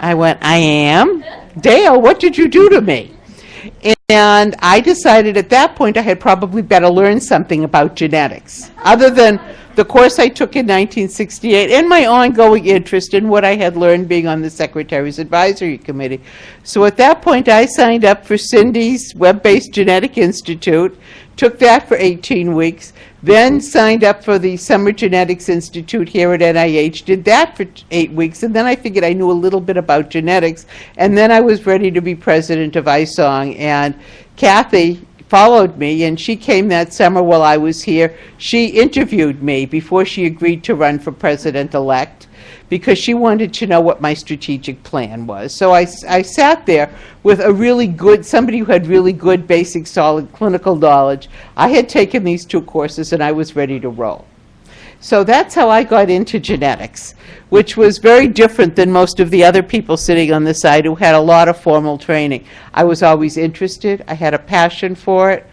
I went, I am? Dale, what did you do to me? And I decided at that point I had probably better learn something about genetics, other than the course I took in 1968 and my ongoing interest in what I had learned being on the Secretary's Advisory Committee. So at that point, I signed up for Cindy's Web-Based Genetic Institute, took that for 18 weeks, then mm-hmm. signed up for the Summer Genetics Institute here at NIH, did that for eight weeks, and then I figured I knew a little bit about genetics, and then I was ready to be president of ISONG. And Kathy followed me, and she came that summer while I was here. She interviewed me before she agreed to run for president-elect because she wanted to know what my strategic plan was. So I, I sat there with a really good, somebody who had really good, basic, solid clinical knowledge. I had taken these two courses, and I was ready to roll. So that's how I got into genetics, which was very different than most of the other people sitting on the side who had a lot of formal training. I was always interested, I had a passion for it.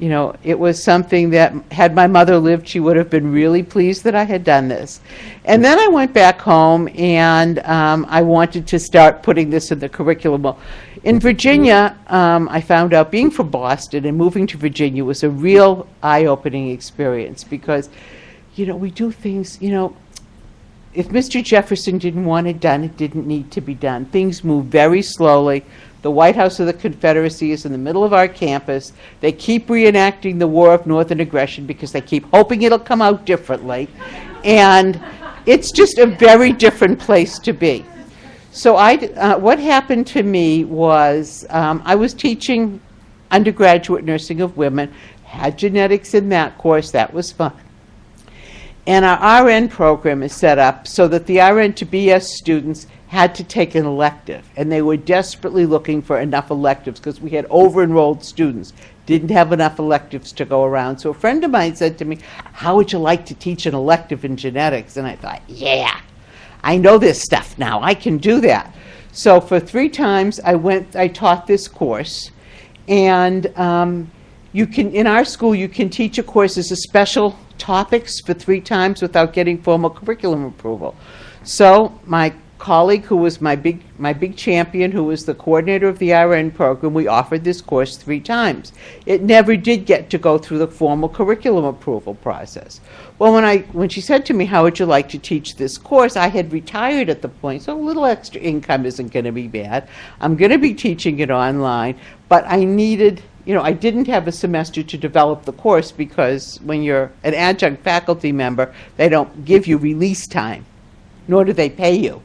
You know, it was something that, had my mother lived, she would have been really pleased that I had done this. And then I went back home and um, I wanted to start putting this in the curriculum. Well, In Virginia, um, I found out being from Boston and moving to Virginia was a real eye-opening experience because you know, we do things, you know, if Mr. Jefferson didn't want it done, it didn't need to be done. Things move very slowly. The White House of the Confederacy is in the middle of our campus. They keep reenacting the War of Northern Aggression because they keep hoping it'll come out differently. And it's just a very different place to be. So I, uh, what happened to me was, um, I was teaching undergraduate nursing of women, had genetics in that course, that was fun. And our RN program is set up so that the RN to BS students had to take an elective, and they were desperately looking for enough electives because we had over-enrolled students, didn't have enough electives to go around. So a friend of mine said to me, "How would you like to teach an elective in genetics?" And I thought, "Yeah, I know this stuff now. I can do that." So for three times, I went. I taught this course, and um, you can, in our school, you can teach a course as a special topics for three times without getting formal curriculum approval. So my colleague, who was my big, my big champion, who was the coordinator of the RN program, we offered this course three times. It never did get to go through the formal curriculum approval process. Well, when I, when she said to me, how would you like to teach this course, I had retired at the point, so a little extra income isn't going to be bad. I'm going to be teaching it online, but I needed you know, I didn't have a semester to develop the course because when you're an adjunct faculty member, they don't give you release time, nor do they pay you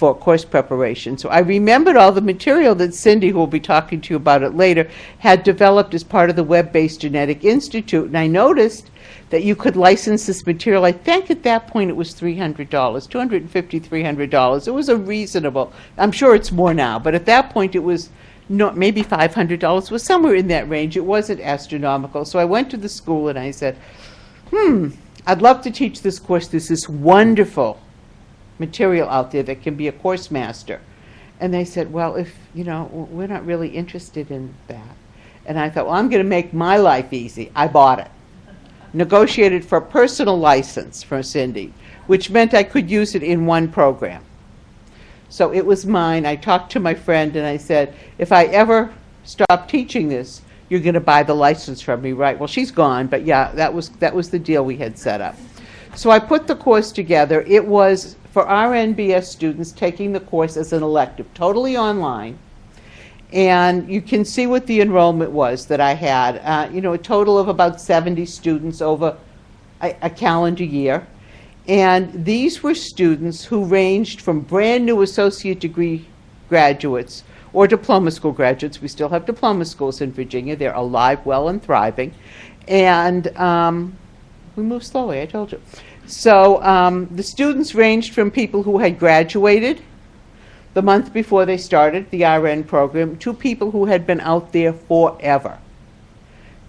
for course preparation. So I remembered all the material that Cindy, who will be talking to you about it later, had developed as part of the Web-Based Genetic Institute. And I noticed that you could license this material. I think at that point it was $300, $250, $300. It was a reasonable, I'm sure it's more now, but at that point it was no, maybe $500 was somewhere in that range. It wasn't astronomical. So I went to the school and I said, hmm, I'd love to teach this course. There's this wonderful material out there that can be a course master. And they said, well, if, you know, we're not really interested in that. And I thought, well, I'm going to make my life easy. I bought it. Negotiated for a personal license from Cindy, which meant I could use it in one program. So it was mine. I talked to my friend and I said, if I ever stop teaching this, you're going to buy the license from me, right? Well, she's gone, but yeah, that was, that was the deal we had set up. So I put the course together. It was for RNBS students taking the course as an elective, totally online. And you can see what the enrollment was that I had. Uh, you know, a total of about 70 students over a, a calendar year. And these were students who ranged from brand new associate degree graduates or diploma school graduates. We still have diploma schools in Virginia. They're alive, well, and thriving. And um, we move slowly, I told you. So um, the students ranged from people who had graduated the month before they started the RN program to people who had been out there forever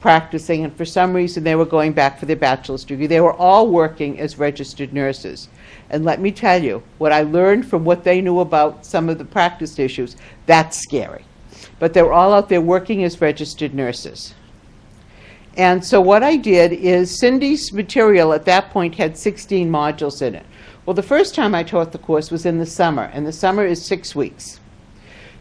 practicing, and for some reason they were going back for their bachelor's degree. They were all working as registered nurses. And let me tell you, what I learned from what they knew about some of the practice issues, that's scary. But they were all out there working as registered nurses. And so what I did is Cindy's material at that point had 16 modules in it. Well, the first time I taught the course was in the summer, and the summer is six weeks.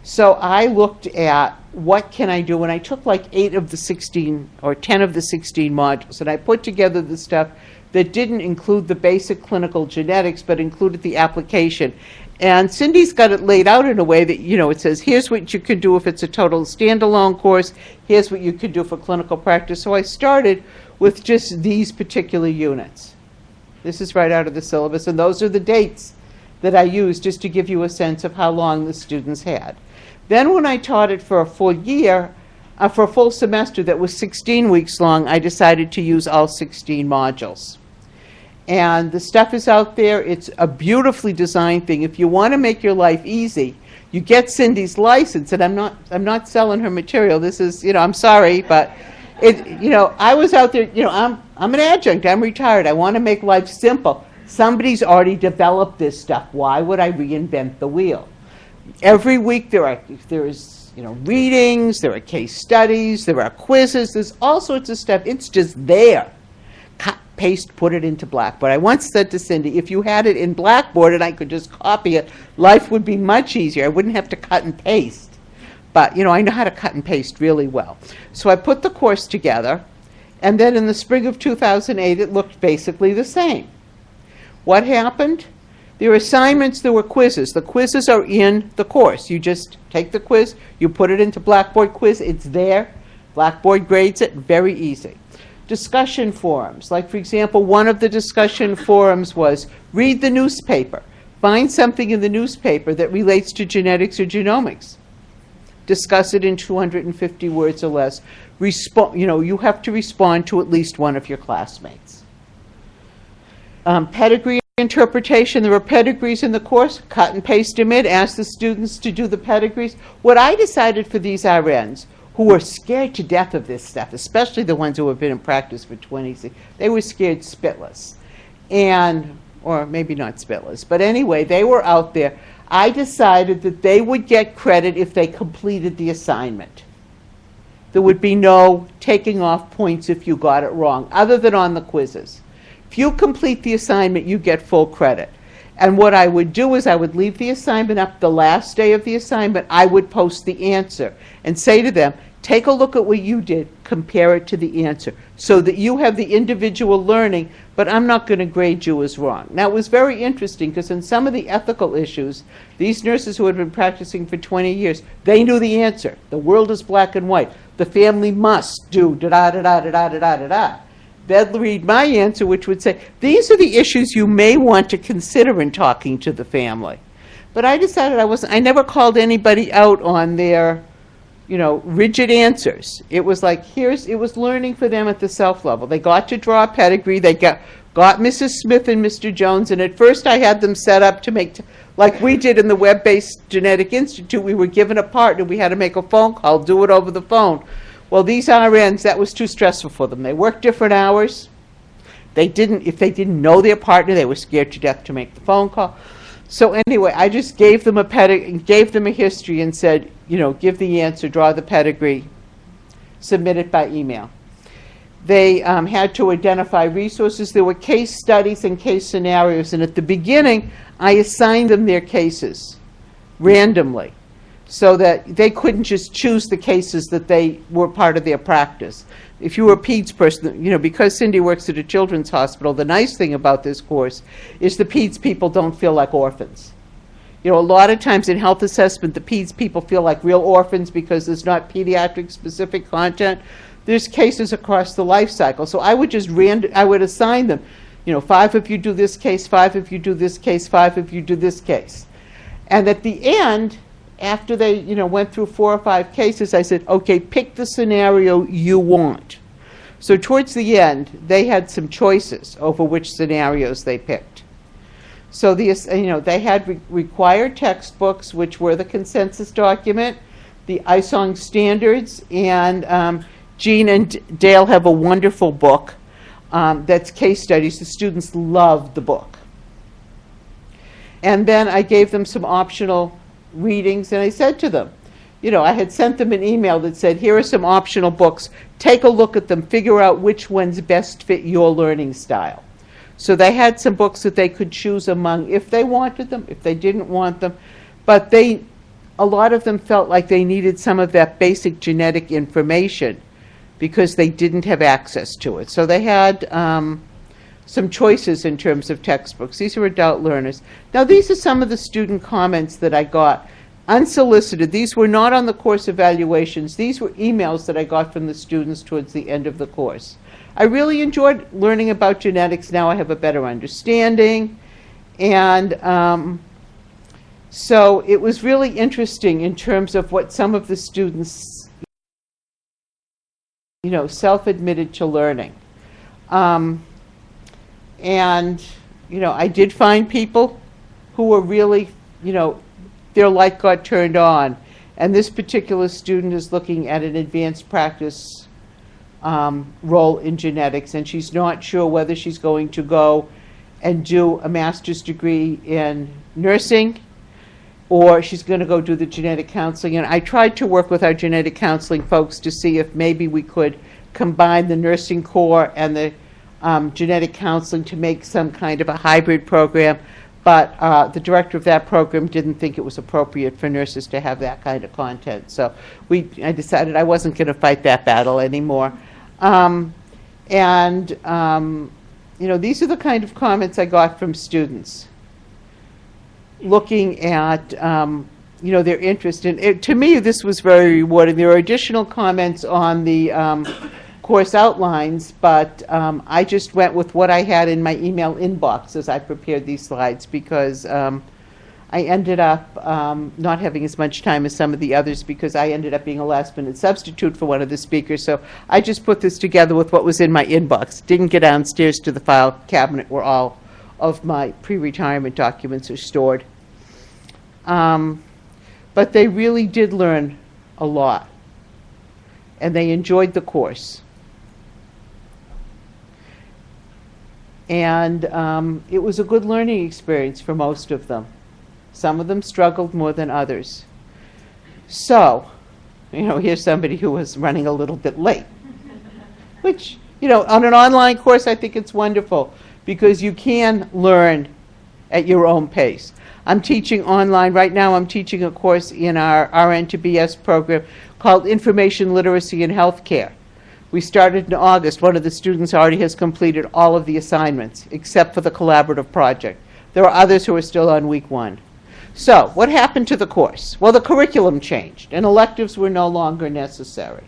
So I looked at what can I do, and I took like eight of the 16 or 10 of the 16 modules, and I put together the stuff that didn't include the basic clinical genetics, but included the application. And Cindy's got it laid out in a way that, you know, it says, here's what you can do if it's a total standalone course, here's what you could do for clinical practice. So I started with just these particular units. This is right out of the syllabus, and those are the dates that I used just to give you a sense of how long the students had. Then when I taught it for a full year, uh, for a full semester that was 16 weeks long, I decided to use all 16 modules. And the stuff is out there. It's a beautifully designed thing. If you want to make your life easy, you get Cindy's license, and I'm not, I'm not selling her material. This is, you know, I'm sorry, but it, you know, I was out there, you know, I'm, I'm an adjunct, I'm retired, I want to make life simple. Somebody's already developed this stuff. Why would I reinvent the wheel? Every week there are, there is, you know, readings, there are case studies, there are quizzes, there's all sorts of stuff. It's just there cut, paste, put it into Blackboard. I once said to Cindy, if you had it in Blackboard and I could just copy it, life would be much easier. I wouldn't have to cut and paste. But, you know, I know how to cut and paste really well. So I put the course together, and then in the spring of 2008, it looked basically the same. What happened? There were assignments, there were quizzes. The quizzes are in the course. You just take the quiz, you put it into Blackboard quiz, it's there. Blackboard grades it, very easy discussion forums. Like, for example, one of the discussion forums was read the newspaper. Find something in the newspaper that relates to genetics or genomics. Discuss it in 250 words or less. Respo- you know, you have to respond to at least one of your classmates. Um, pedigree interpretation, there were pedigrees in the course, cut and paste them in, ask the students to do the pedigrees. What I decided for these RNs who were scared to death of this stuff, especially the ones who have been in practice for 20 years. They were scared spitless. And, or maybe not spitless, but anyway, they were out there. I decided that they would get credit if they completed the assignment. There would be no taking off points if you got it wrong, other than on the quizzes. If you complete the assignment, you get full credit. And what I would do is I would leave the assignment up the last day of the assignment. I would post the answer and say to them, take a look at what you did, compare it to the answer, so that you have the individual learning, but I'm not going to grade you as wrong. Now, it was very interesting because in some of the ethical issues, these nurses who had been practicing for 20 years, they knew the answer. The world is black and white. The family must do da-da-da-da-da-da-da-da-da. They'd read my answer, which would say, these are the issues you may want to consider in talking to the family. But I decided I wasn't, I never called anybody out on their, you know, rigid answers. It was like, here's, it was learning for them at the self level. They got to draw a pedigree, they got, got Mrs. Smith and Mr. Jones, and at first I had them set up to make, like we did in the Web-Based Genetic Institute, we were given a partner, we had to make a phone call, do it over the phone. Well, these RNs, that was too stressful for them. They worked different hours. They didn't, if they didn't know their partner, they were scared to death to make the phone call. So anyway, I just gave them a pedigree, gave them a history and said, you know, give the answer, draw the pedigree, submit it by email. They um, had to identify resources. There were case studies and case scenarios, and at the beginning, I assigned them their cases randomly so that they couldn't just choose the cases that they were part of their practice. If you were a PEDS person, you know, because Cindy works at a children's hospital, the nice thing about this course is the PEDS people don't feel like orphans. You know, a lot of times in health assessment, the PEDS people feel like real orphans because there's not pediatric specific content. There's cases across the life cycle. So I would just rand, I would assign them, you know, five if you do this case, five if you do this case, five if you do this case. And at the end, after they, you know, went through four or five cases, I said, okay, pick the scenario you want. So towards the end, they had some choices over which scenarios they picked. So the, you know, they had re- required textbooks, which were the consensus document, the ISONG standards, and um, Jean and Dale have a wonderful book um, that's case studies. The students loved the book. And then I gave them some optional readings, and I said to them, you know, I had sent them an email that said, here are some optional books. Take a look at them, figure out which ones best fit your learning style. So they had some books that they could choose among if they wanted them, if they didn't want them. But they, a lot of them felt like they needed some of that basic genetic information because they didn't have access to it. So they had um, some choices in terms of textbooks. These are adult learners. Now, these are some of the student comments that I got unsolicited. These were not on the course evaluations. These were emails that I got from the students towards the end of the course. I really enjoyed learning about genetics. Now I have a better understanding. And um, so it was really interesting in terms of what some of the students you know, self-admitted to learning. Um, and, you know, I did find people who were really, you know, their light got turned on. And this particular student is looking at an advanced practice um, role in genetics, and she's not sure whether she's going to go and do a master's degree in nursing or she's going to go do the genetic counseling. And I tried to work with our genetic counseling folks to see if maybe we could combine the nursing core and the um, genetic counseling to make some kind of a hybrid program. But uh, the director of that program didn't think it was appropriate for nurses to have that kind of content. So we, I decided I wasn't going to fight that battle anymore. Um, and, um, you know, these are the kind of comments I got from students looking at, um, you know, their interest in, to me, this was very rewarding. There are additional comments on the um, course outlines, but um, I just went with what I had in my email inbox as I prepared these slides because um, I ended up um, not having as much time as some of the others because I ended up being a last minute substitute for one of the speakers. So I just put this together with what was in my inbox. Didn't get downstairs to the file cabinet where all of my pre-retirement documents are stored. Um, but they really did learn a lot. And they enjoyed the course. And um, it was a good learning experience for most of them. Some of them struggled more than others. So, you know, here's somebody who was running a little bit late. Which, you know, on an online course, I think it's wonderful because you can learn at your own pace. I'm teaching online, right now I'm teaching a course in our RN to BS program called Information Literacy in Healthcare. We started in August. One of the students already has completed all of the assignments, except for the collaborative project. There are others who are still on week one. So, what happened to the course? Well, the curriculum changed, and electives were no longer necessary.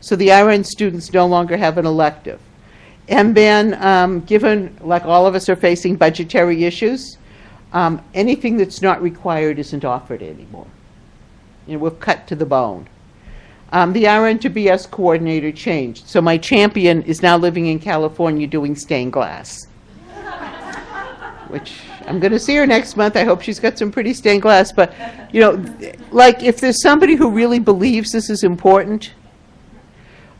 So the RN students no longer have an elective. And then, um, given, like all of us are facing budgetary issues, um, anything that's not required isn't offered anymore. You know, we've cut to the bone. Um, the RN to BS coordinator changed. So my champion is now living in California doing stained glass. Which I'm going to see her next month. I hope she's got some pretty stained glass. But, you know, like if there's somebody who really believes this is important,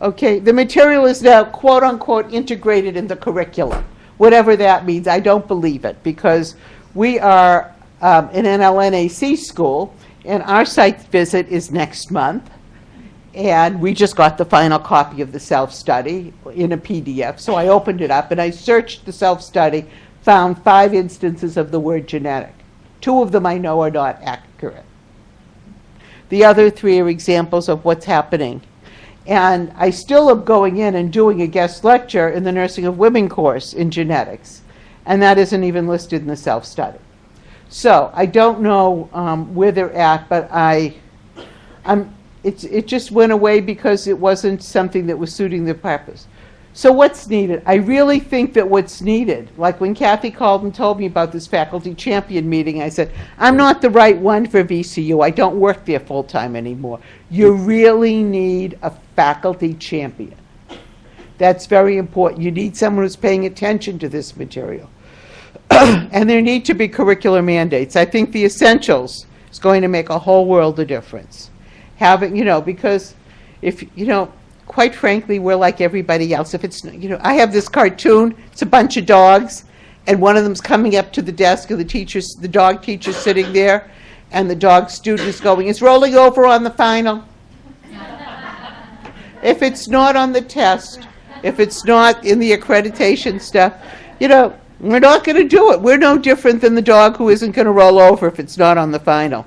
okay, the material is now quote unquote integrated in the curriculum, whatever that means. I don't believe it because we are um, an NLNAC school and our site visit is next month. And we just got the final copy of the self-study in a PDF. So I opened it up and I searched the self-study, found five instances of the word genetic. Two of them I know are not accurate. The other three are examples of what's happening. And I still am going in and doing a guest lecture in the Nursing of Women course in genetics. And that isn't even listed in the self-study. So I don't know um, where they're at, but I, I'm, it's, it just went away because it wasn't something that was suiting the purpose. So what's needed? I really think that what's needed, like when Kathy called and told me about this faculty champion meeting, I said, I'm not the right one for VCU. I don't work there full-time anymore. You really need a faculty champion. That's very important. You need someone who's paying attention to this material. (clears throat) and there need to be curricular mandates. I think the essentials is going to make a whole world of difference. Having, you know, because if, you know, quite frankly, we're like everybody else. If it's, you know, I have this cartoon, it's a bunch of dogs, and one of them's coming up to the desk, of the teacher's, the dog teacher's sitting there, and the dog student is going, it's rolling over on the final. if it's not on the test, if it's not in the accreditation stuff, you know, we're not going to do it. We're no different than the dog who isn't going to roll over if it's not on the final.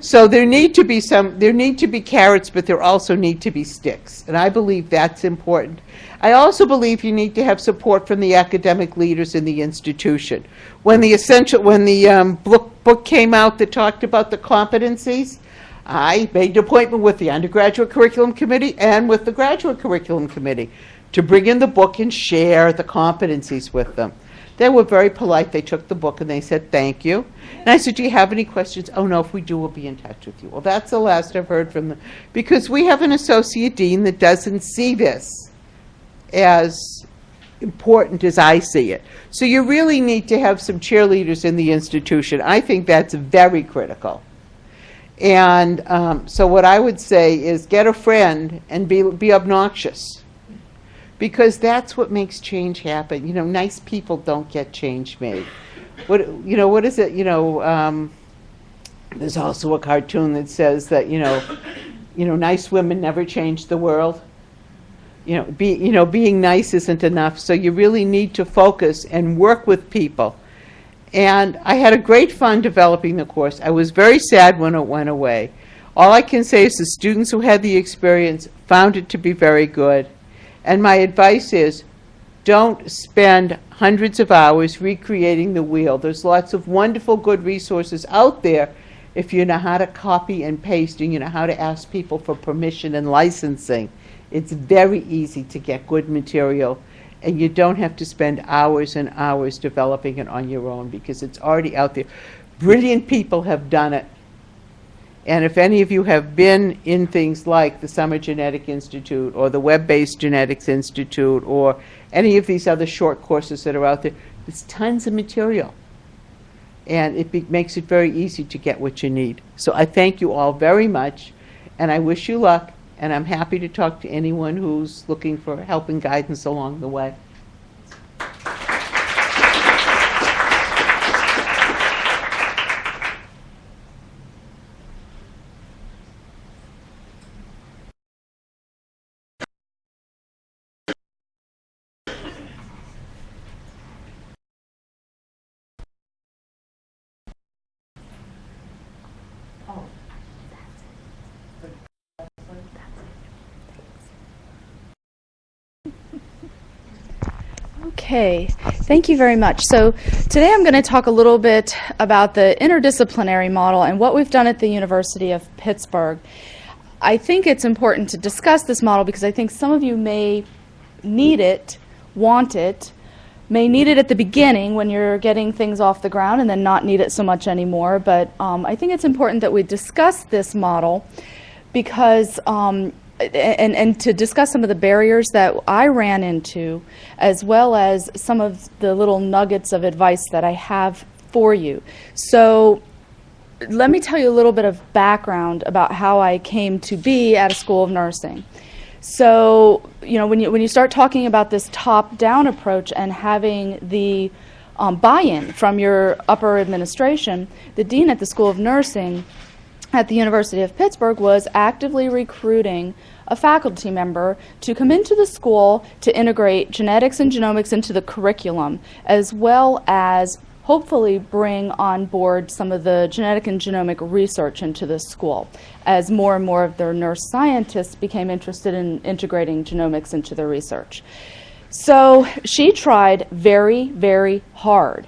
So there need to be some, there need to be carrots, but there also need to be sticks. And I believe that's important. I also believe you need to have support from the academic leaders in the institution. When the essential, when the um, book, book came out that talked about the competencies, I made an appointment with the undergraduate curriculum committee and with the graduate curriculum committee to bring in the book and share the competencies with them. They were very polite. They took the book and they said, thank you. And I said, do you have any questions? Oh, no, if we do, we'll be in touch with you. Well, that's the last I've heard from them. Because we have an associate dean that doesn't see this as important as I see it. So you really need to have some cheerleaders in the institution. I think that's very critical. And um, so what I would say is get a friend and be, be obnoxious. Because that's what makes change happen. You know, nice people don't get change made. What, you know, what is it, you know, um, there's also a cartoon that says that, you know, you know, nice women never change the world. You know, be, you know, being nice isn't enough, so you really need to focus and work with people. And I had a great fun developing the course. I was very sad when it went away. All I can say is the students who had the experience found it to be very good. And my advice is, don't spend hundreds of hours recreating the wheel. There's lots of wonderful, good resources out there if you know how to copy and paste and you know how to ask people for permission and licensing. It's very easy to get good material and you don't have to spend hours and hours developing it on your own because it's already out there. Brilliant people have done it. And if any of you have been in things like the Summer Genetic Institute or the Web-Based Genetics Institute or any of these other short courses that are out there, there's tons of material. And it makes it very easy to get what you need. So I thank you all very much, and I wish you luck, and I'm happy to talk to anyone who's looking for help and guidance along the way. Okay, thank you very much. So today I'm going to talk a little bit about the interdisciplinary model and what we've done at the University of Pittsburgh. I think it's important to discuss this model because I think some of you may need it, want it, may need it at the beginning when you're getting things off the ground and then not need it so much anymore. But um, I think it's important that we discuss this model because um, and, and to discuss some of the barriers that I ran into, as well as some of the little nuggets of advice that I have for you. So let me tell you a little bit of background about how I came to be at a school of nursing. So, you know, when you, when you start talking about this top-down approach and having the um, buy-in from your upper administration, the dean at the School of Nursing at the University of Pittsburgh was actively recruiting a faculty member to come into the school to integrate genetics and genomics into the curriculum, as well as hopefully bring on board some of the genetic and genomic research into the school as more and more of their nurse scientists became interested in integrating genomics into their research. So she tried very, very hard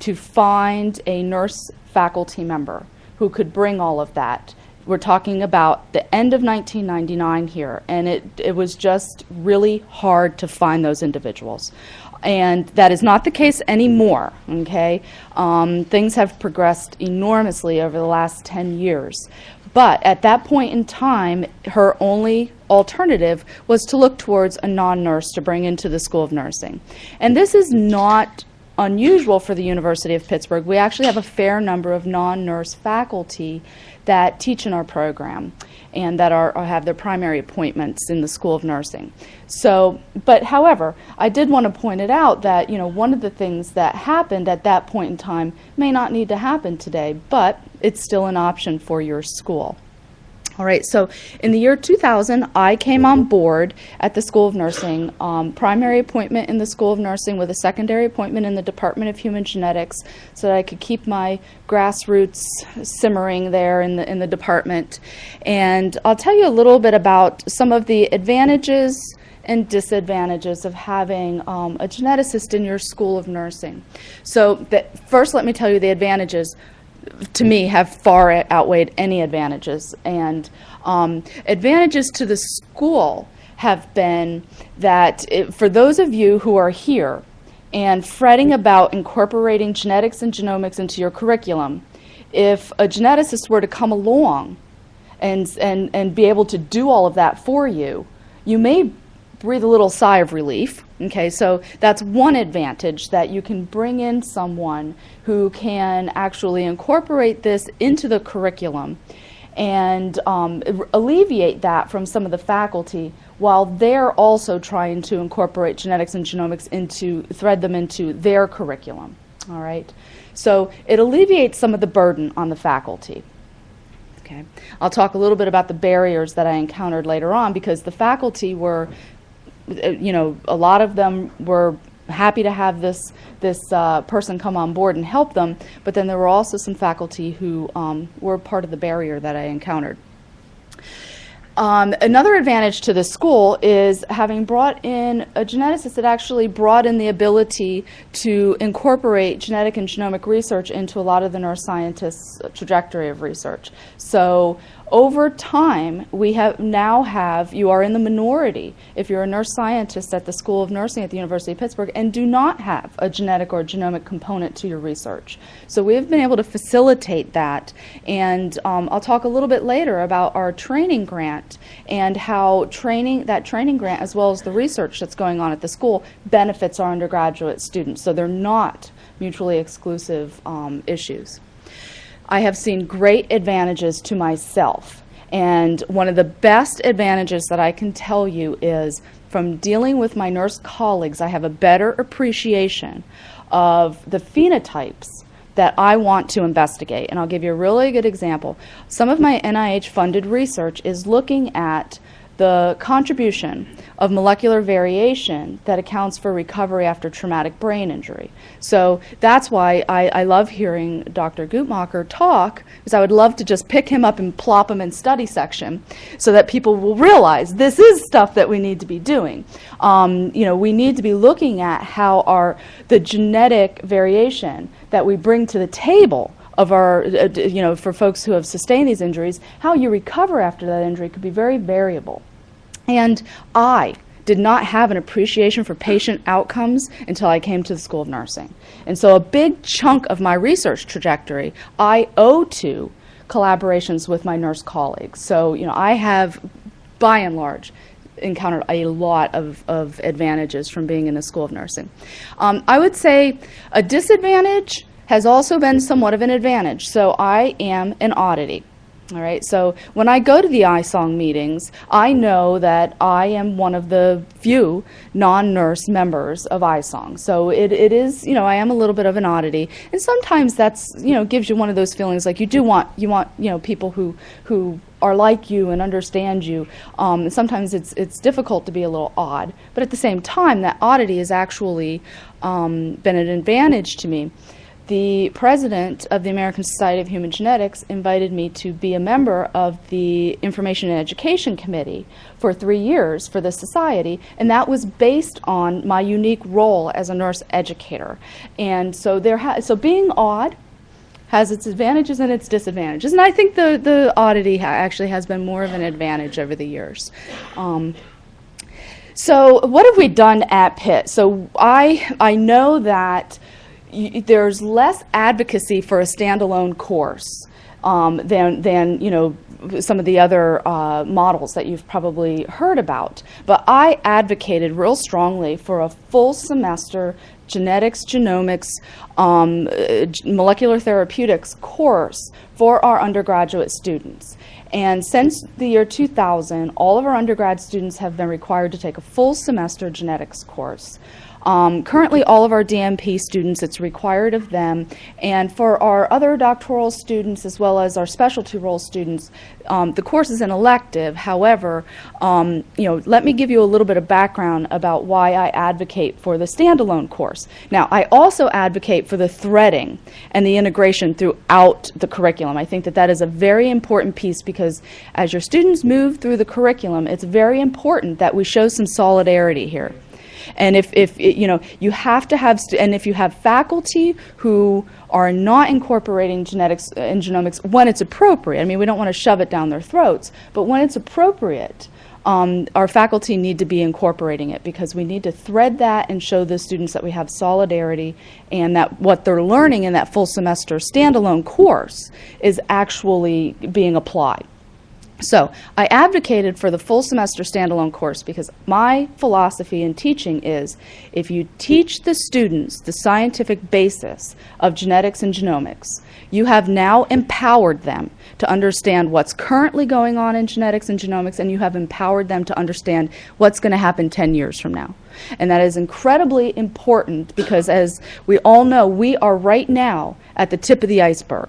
to find a nurse faculty member who could bring all of that. We're talking about the end of 1999 here, and it, it was just really hard to find those individuals. And that is not the case anymore, okay? Um, things have progressed enormously over the last 10 years. But at that point in time, her only alternative was to look towards a non-nurse to bring into the School of Nursing. And this is not unusual for the University of Pittsburgh. We actually have a fair number of non-nurse faculty that teach in our program and that are, have their primary appointments in the School of Nursing. So, but however, I did want to point it out that, you know, one of the things that happened at that point in time may not need to happen today, but it's still an option for your school. All right, so in the year 2000, I came on board at the School of Nursing, um, primary appointment in the School of Nursing with a secondary appointment in the Department of Human Genetics so that I could keep my grassroots simmering there in the, in the department. And I'll tell you a little bit about some of the advantages and disadvantages of having um, a geneticist in your School of Nursing. So that, first let me tell you the advantages to me, have far outweighed any advantages. And um, advantages to the school have been that it, for those of you who are here, and fretting about incorporating genetics and genomics into your curriculum, if a geneticist were to come along and, and, and be able to do all of that for you, you may breathe a little sigh of relief. Okay, so that's one advantage that you can bring in someone who can actually incorporate this into the curriculum and um, alleviate that from some of the faculty while they're also trying to incorporate genetics and genomics into, thread them into their curriculum. All right, so it alleviates some of the burden on the faculty. Okay. I'll talk a little bit about the barriers that I encountered later on because the faculty were, you know, a lot of them were happy to have this this uh, person come on board and help them, but then there were also some faculty who um, were part of the barrier that I encountered. Um, another advantage to the school is having brought in a geneticist that actually brought in the ability to incorporate genetic and genomic research into a lot of the nurse scientists' trajectory of research. So over time, we have now have, you are in the minority if you're a nurse scientist at the School of Nursing at the University of Pittsburgh and do not have a genetic or genomic component to your research. So we have been able to facilitate that. And um, I'll talk a little bit later about our training grant and how training, that training grant as well as the research that's going on at the school benefits our undergraduate students. So they're not mutually exclusive um, issues. I have seen great advantages to myself. And one of the best advantages that I can tell you is from dealing with my nurse colleagues, I have a better appreciation of the phenotypes that I want to investigate. And I'll give you a really good example. Some of my NIH funded research is looking at the contribution of molecular variation that accounts for recovery after traumatic brain injury. So that's why I, I love hearing Dr. Guttmacher talk, because I would love to just pick him up and plop him in study section so that people will realize this is stuff that we need to be doing. Um, you know, we need to be looking at how our, the genetic variation that we bring to the table of our, uh, you know, for folks who have sustained these injuries, how you recover after that injury could be very variable. And I did not have an appreciation for patient outcomes until I came to the School of Nursing. And so a big chunk of my research trajectory I owe to collaborations with my nurse colleagues. So, you know, I have, by and large, encountered a lot of, of advantages from being in the School of Nursing. Um, I would say a disadvantage has also been somewhat of an advantage. So I am an oddity. All right, so when I go to the ISONG meetings, I know that I am one of the few non-nurse members of ISONG. So it, it is, you know, I am a little bit of an oddity. And sometimes that's, you know, gives you one of those feelings like you do want, you want, you know, people who, who are like you and understand you. Um, and sometimes it's, it's difficult to be a little odd. But at the same time, that oddity has actually um, been an advantage to me the president of the American Society of Human Genetics invited me to be a member of the Information and Education Committee for three years for the society, and that was based on my unique role as a nurse educator. And so there, so being odd has its advantages and its disadvantages, and I think the the oddity ha actually has been more of an advantage over the years. Um, so what have we done at Pitt? So I I know that there's less advocacy for a standalone course um, than, than, you know, some of the other uh, models that you've probably heard about. But I advocated real strongly for a full semester genetics, genomics, um, molecular therapeutics course for our undergraduate students. And since the year 2000, all of our undergrad students have been required to take a full semester genetics course. Um, currently, all of our DNP students, it's required of them. And for our other doctoral students, as well as our specialty role students, um, the course is an elective. However, um, you know, let me give you a little bit of background about why I advocate for the standalone course. Now, I also advocate for the threading and the integration throughout the curriculum. I think that that is a very important piece because as your students move through the curriculum, it's very important that we show some solidarity here. And if, if it, you know, you have to have, and if you have faculty who are not incorporating genetics and genomics when it's appropriate, I mean, we don't want to shove it down their throats, but when it's appropriate, um, our faculty need to be incorporating it because we need to thread that and show the students that we have solidarity and that what they're learning in that full semester standalone course is actually being applied. So I advocated for the full semester standalone course because my philosophy in teaching is if you teach the students the scientific basis of genetics and genomics, you have now empowered them to understand what's currently going on in genetics and genomics, and you have empowered them to understand what's going to happen 10 years from now. And that is incredibly important because, as we all know, we are right now at the tip of the iceberg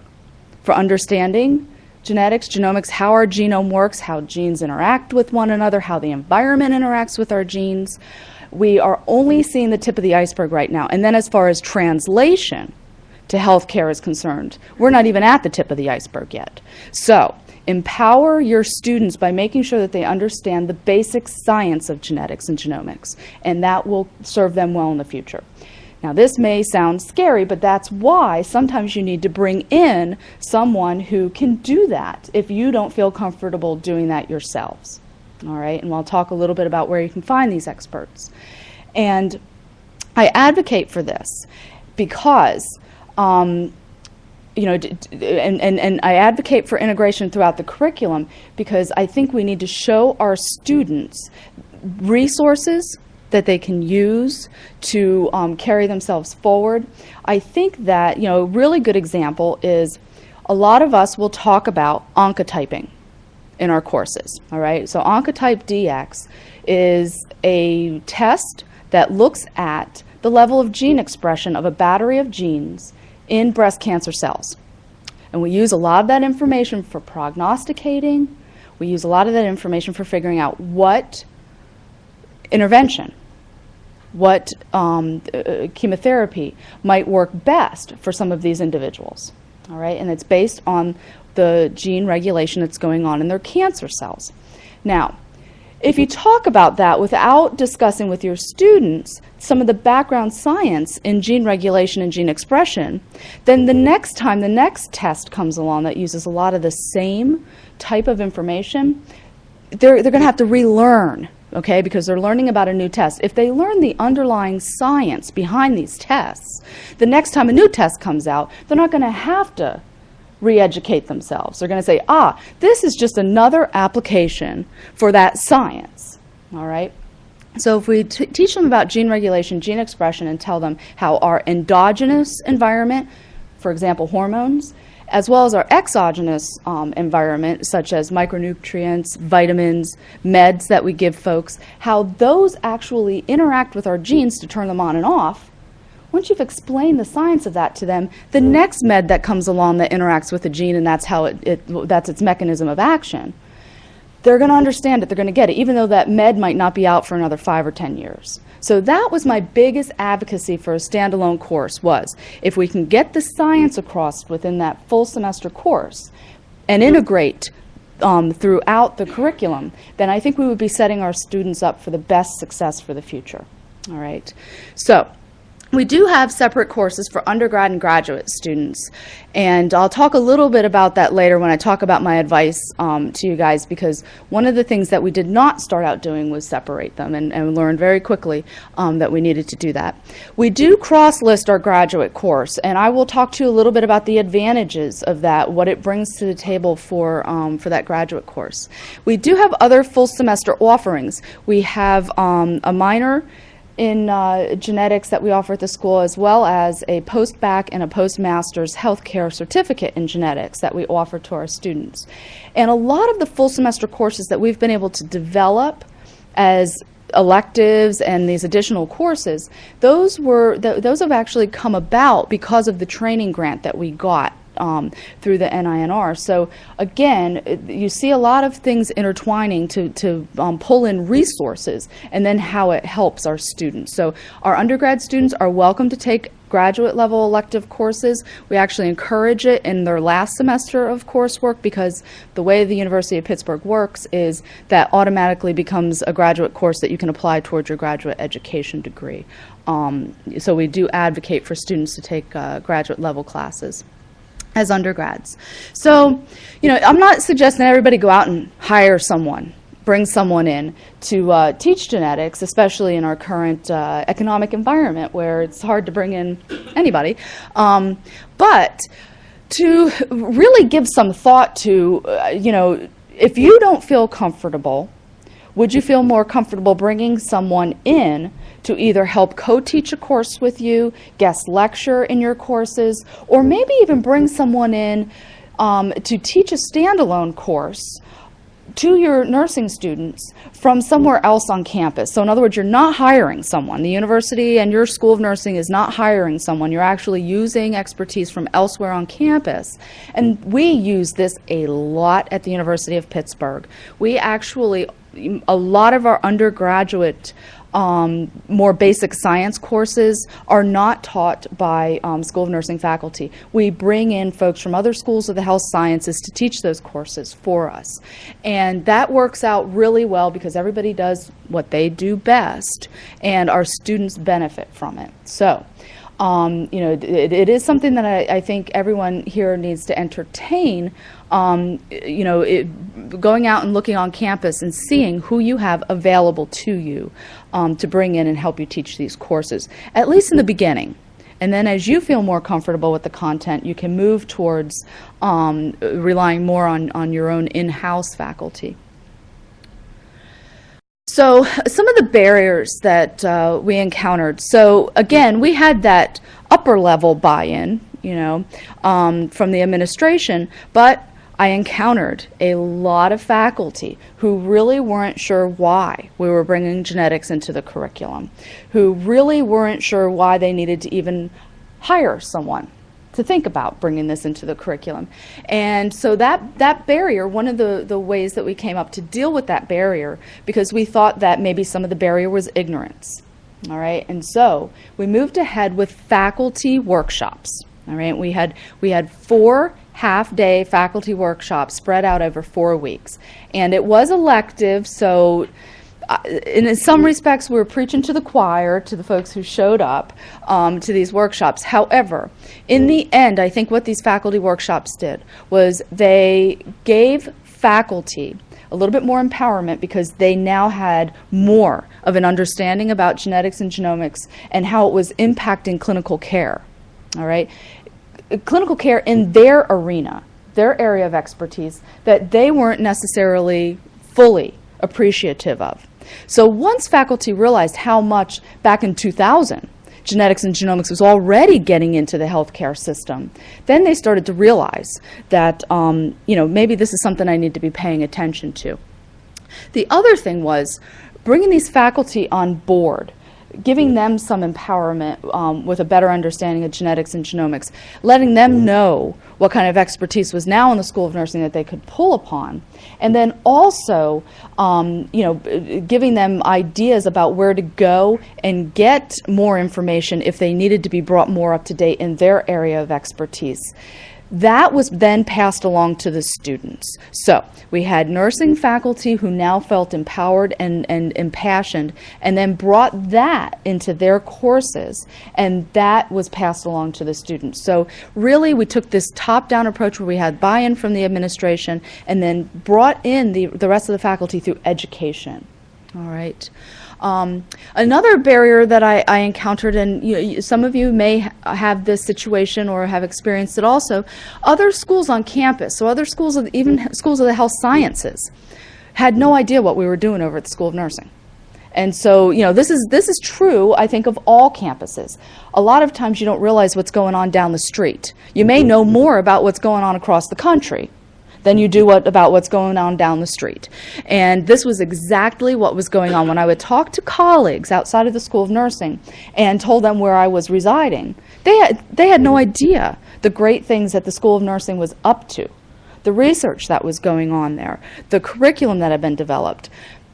for understanding genetics, genomics, how our genome works, how genes interact with one another, how the environment interacts with our genes. We are only seeing the tip of the iceberg right now. And then as far as translation to healthcare is concerned, we're not even at the tip of the iceberg yet. So empower your students by making sure that they understand the basic science of genetics and genomics, and that will serve them well in the future. Now, this may sound scary, but that's why sometimes you need to bring in someone who can do that if you don't feel comfortable doing that yourselves. All right, and I'll talk a little bit about where you can find these experts. And I advocate for this because, um, you know, and, and, and I advocate for integration throughout the curriculum because I think we need to show our students resources that they can use to um, carry themselves forward. I think that, you know, a really good example is a lot of us will talk about oncotyping in our courses, all right? So Oncotype DX is a test that looks at the level of gene expression of a battery of genes in breast cancer cells. And we use a lot of that information for prognosticating. We use a lot of that information for figuring out what intervention, what um, uh, chemotherapy might work best for some of these individuals. All right, and it's based on the gene regulation that's going on in their cancer cells. Now, if you talk about that without discussing with your students some of the background science in gene regulation and gene expression, then the next time the next test comes along that uses a lot of the same type of information, they're, they're going to have to relearn, okay, because they're learning about a new test. If they learn the underlying science behind these tests, the next time a new test comes out, they're not going to have to re-educate themselves. They're going to say, ah, this is just another application for that science, all right? So if we teach them about gene regulation, gene expression, and tell them how our endogenous environment, for example, hormones, as well as our exogenous um, environment, such as micronutrients, vitamins, meds that we give folks, how those actually interact with our genes to turn them on and off. Once you've explained the science of that to them, the next med that comes along that interacts with the gene and that's how it, it that's its mechanism of action, they're going to understand it, they're going to get it, even though that med might not be out for another five or 10 years. So that was my biggest advocacy for a standalone course was if we can get the science across within that full semester course and integrate um, throughout the curriculum, then I think we would be setting our students up for the best success for the future. All right. So we do have separate courses for undergrad and graduate students, and I'll talk a little bit about that later when I talk about my advice um, to you guys, because one of the things that we did not start out doing was separate them, and, and learned very quickly um, that we needed to do that. We do cross-list our graduate course, and I will talk to you a little bit about the advantages of that, what it brings to the table for, um, for that graduate course. We do have other full semester offerings. We have um, a minor in uh, genetics that we offer at the school, as well as a post-bac and a postmaster's healthcare certificate in genetics that we offer to our students. And a lot of the full semester courses that we've been able to develop as electives and these additional courses, those were th those have actually come about because of the training grant that we got um, through the NINR. So again, you see a lot of things intertwining to, to um, pull in resources and then how it helps our students. So our undergrad students are welcome to take graduate level elective courses. We actually encourage it in their last semester of coursework because the way the University of Pittsburgh works is that automatically becomes a graduate course that you can apply towards your graduate education degree. Um, so we do advocate for students to take uh, graduate level classes as undergrads. So, you know, I'm not suggesting everybody go out and hire someone bring someone in to uh, teach genetics, especially in our current uh, economic environment where it's hard to bring in anybody. Um, but to really give some thought to, uh, you know, if you don't feel comfortable, would you feel more comfortable bringing someone in to either help co-teach a course with you, guest lecture in your courses, or maybe even bring someone in um, to teach a standalone course to your nursing students from somewhere else on campus. So in other words, you're not hiring someone. The university and your school of nursing is not hiring someone. You're actually using expertise from elsewhere on campus. And we use this a lot at the University of Pittsburgh. We actually, a lot of our undergraduate um, more basic science courses are not taught by um, School of Nursing faculty. We bring in folks from other schools of the health sciences to teach those courses for us. And that works out really well because everybody does what they do best and our students benefit from it. So, um, you know, it, it is something that I, I think everyone here needs to entertain. Um, you know, it, going out and looking on campus and seeing who you have available to you um, to bring in and help you teach these courses, at least in the beginning. And then as you feel more comfortable with the content, you can move towards um, relying more on, on your own in-house faculty. So some of the barriers that uh, we encountered. So again, we had that upper level buy-in, you know, um, from the administration, but I encountered a lot of faculty who really weren't sure why we were bringing genetics into the curriculum, who really weren't sure why they needed to even hire someone to think about bringing this into the curriculum. And so that, that barrier, one of the, the ways that we came up to deal with that barrier, because we thought that maybe some of the barrier was ignorance. All right, and so we moved ahead with faculty workshops. All right, we had, we had four half-day faculty workshops spread out over four weeks. And it was elective, so in some respects, we were preaching to the choir, to the folks who showed up um, to these workshops. However, in the end, I think what these faculty workshops did was they gave faculty a little bit more empowerment because they now had more of an understanding about genetics and genomics and how it was impacting clinical care. All right? Clinical care in their arena, their area of expertise, that they weren't necessarily fully appreciative of. So once faculty realized how much back in 2000 genetics and genomics was already getting into the healthcare system, then they started to realize that um, you know maybe this is something I need to be paying attention to. The other thing was bringing these faculty on board giving them some empowerment um, with a better understanding of genetics and genomics, letting them know what kind of expertise was now in the School of Nursing that they could pull upon, and then also, um, you know, giving them ideas about where to go and get more information if they needed to be brought more up to date in their area of expertise. That was then passed along to the students. So we had nursing faculty who now felt empowered and, and impassioned and then brought that into their courses and that was passed along to the students. So really we took this top-down approach where we had buy-in from the administration and then brought in the, the rest of the faculty through education. All right. Um, another barrier that I, I encountered, and you, some of you may ha have this situation or have experienced it also, other schools on campus, so other schools, of, even schools of the health sciences, had no idea what we were doing over at the School of Nursing. And so, you know, this is, this is true, I think, of all campuses. A lot of times you don't realize what's going on down the street. You may know more about what's going on across the country, than you do what, about what's going on down the street. And this was exactly what was going on when I would talk to colleagues outside of the School of Nursing and told them where I was residing. They had, they had no idea the great things that the School of Nursing was up to, the research that was going on there, the curriculum that had been developed,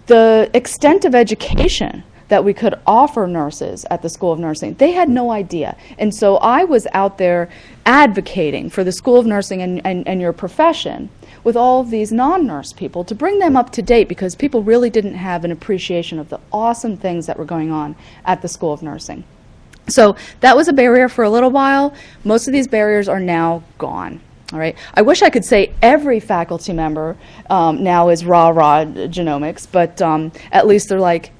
the extent of education that we could offer nurses at the School of Nursing. They had no idea. And so I was out there advocating for the School of Nursing and, and, and your profession with all of these non-nurse people to bring them up to date because people really didn't have an appreciation of the awesome things that were going on at the School of Nursing. So that was a barrier for a little while. Most of these barriers are now gone. All right. I wish I could say every faculty member um, now is rah rah genomics, but um, at least they're like,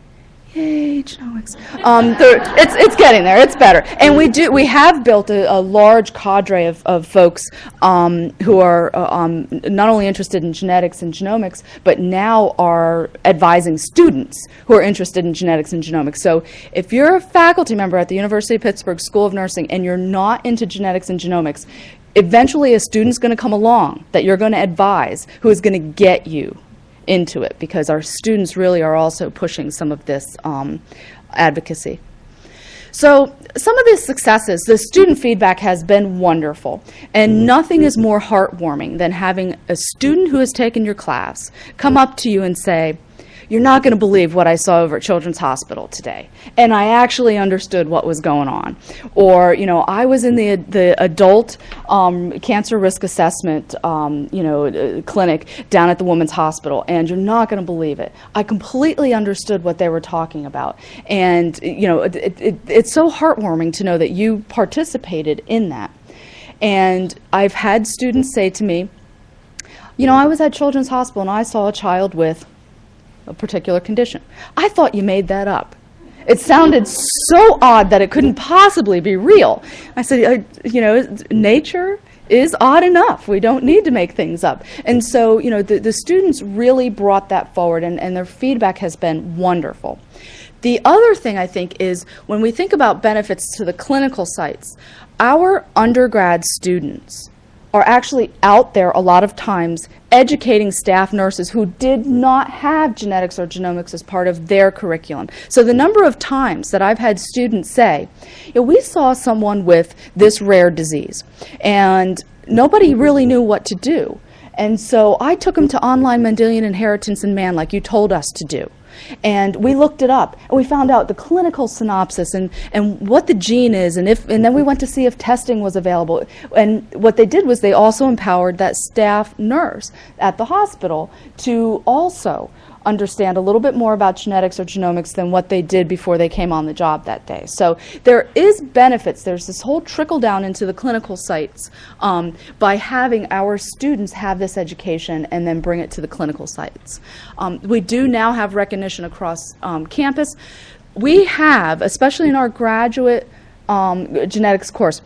yay genomics. Um, it's, it's getting there. It's better. And we do we have built a, a large cadre of, of folks um, who are uh, um, not only interested in genetics and genomics, but now are advising students who are interested in genetics and genomics. So if you're a faculty member at the University of Pittsburgh School of Nursing and you're not into genetics and genomics, eventually a student's going to come along that you're going to advise who is going to get you into it because our students really are also pushing some of this um, advocacy. So some of the successes, the student feedback has been wonderful, and nothing is more heartwarming than having a student who has taken your class come up to you and say, you're not going to believe what I saw over at Children's Hospital today. And I actually understood what was going on. Or, you know, I was in the, the adult um, cancer risk assessment, um, you know, uh, clinic down at the Women's Hospital, and you're not going to believe it. I completely understood what they were talking about. And, you know, it, it, it's so heartwarming to know that you participated in that. And I've had students say to me, you know, I was at Children's Hospital and I saw a child with a particular condition. I thought you made that up. It sounded so odd that it couldn't possibly be real. I said, uh, you know, nature is odd enough. We don't need to make things up. And so, you know, the, the students really brought that forward, and, and their feedback has been wonderful. The other thing I think is when we think about benefits to the clinical sites, our undergrad students are actually out there a lot of times educating staff nurses who did not have genetics or genomics as part of their curriculum. So the number of times that I've had students say, "Yeah, we saw someone with this rare disease and nobody really knew what to do. And so I took them to online Mendelian inheritance in man like you told us to do. And we looked it up, and we found out the clinical synopsis and, and what the gene is, and, if, and then we went to see if testing was available. And what they did was they also empowered that staff nurse at the hospital to also understand a little bit more about genetics or genomics than what they did before they came on the job that day. So there is benefits. There's this whole trickle down into the clinical sites um, by having our students have this education and then bring it to the clinical sites. Um, we do now have recognition across um, campus. We have, especially in our graduate um, genetics course,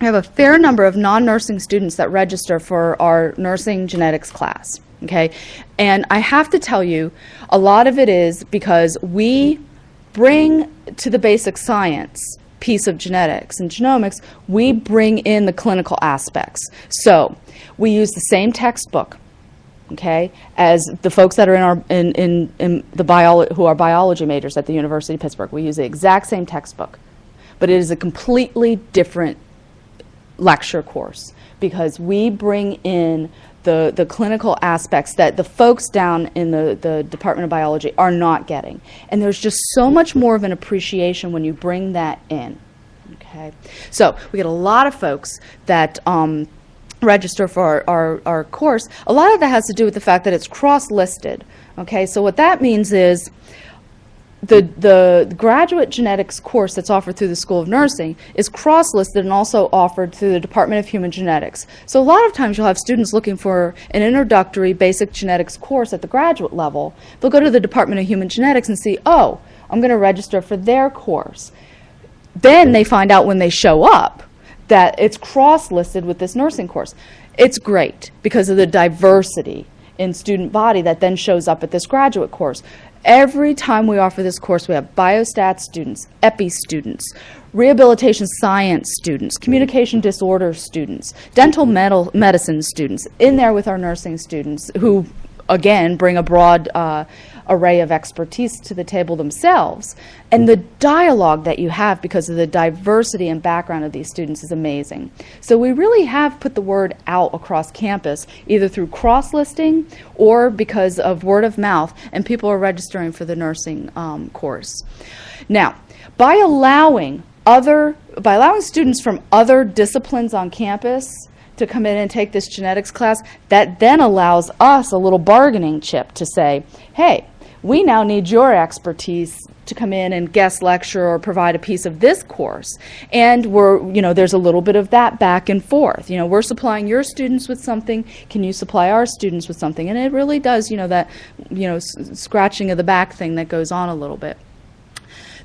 we have a fair number of non-nursing students that register for our nursing genetics class okay? And I have to tell you, a lot of it is because we bring to the basic science piece of genetics and genomics, we bring in the clinical aspects. So we use the same textbook, okay, as the folks that are in our in, in, in the bio, who are biology majors at the University of Pittsburgh. We use the exact same textbook, but it is a completely different lecture course because we bring in the, the clinical aspects that the folks down in the, the Department of Biology are not getting. And there's just so much more of an appreciation when you bring that in. Okay, so we get a lot of folks that um, register for our, our, our course. A lot of that has to do with the fact that it's cross-listed. Okay, so what that means is the, the graduate genetics course that's offered through the School of Nursing is cross-listed and also offered through the Department of Human Genetics. So a lot of times you'll have students looking for an introductory basic genetics course at the graduate level. They'll go to the Department of Human Genetics and see, oh, I'm going to register for their course. Then they find out when they show up that it's cross-listed with this nursing course. It's great because of the diversity in student body that then shows up at this graduate course. Every time we offer this course, we have biostat students, epi students, rehabilitation science students, communication disorder students, dental metal medicine students in there with our nursing students who, again, bring a broad uh, array of expertise to the table themselves. And the dialogue that you have because of the diversity and background of these students is amazing. So we really have put the word out across campus, either through cross-listing or because of word of mouth, and people are registering for the nursing um, course. Now, by allowing other, by allowing students from other disciplines on campus to come in and take this genetics class, that then allows us a little bargaining chip to say, hey, we now need your expertise to come in and guest lecture or provide a piece of this course. And we're, you know, there's a little bit of that back and forth. You know, we're supplying your students with something, can you supply our students with something? And it really does, you know, that, you know, scratching of the back thing that goes on a little bit.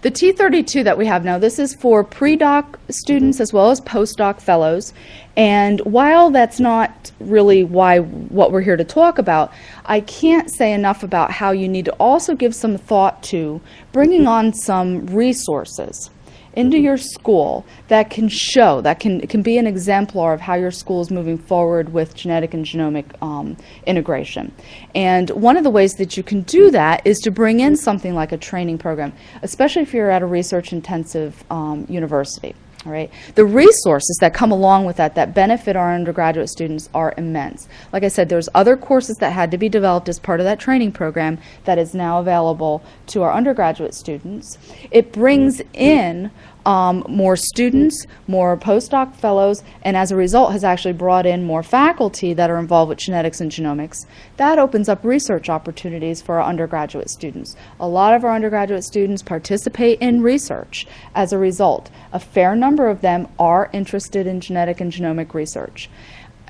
The T32 that we have now, this is for pre-doc students as well as postdoc fellows. And while that's not really why what we're here to talk about, I can't say enough about how you need to also give some thought to bringing on some resources into your school that can show, that can, can be an exemplar of how your school is moving forward with genetic and genomic um, integration. And one of the ways that you can do that is to bring in something like a training program, especially if you're at a research intensive um, university. All right. The resources that come along with that, that benefit our undergraduate students, are immense. Like I said, there's other courses that had to be developed as part of that training program that is now available to our undergraduate students. It brings in um, more students, more postdoc fellows, and as a result has actually brought in more faculty that are involved with genetics and genomics. That opens up research opportunities for our undergraduate students. A lot of our undergraduate students participate in research as a result. A fair number of them are interested in genetic and genomic research.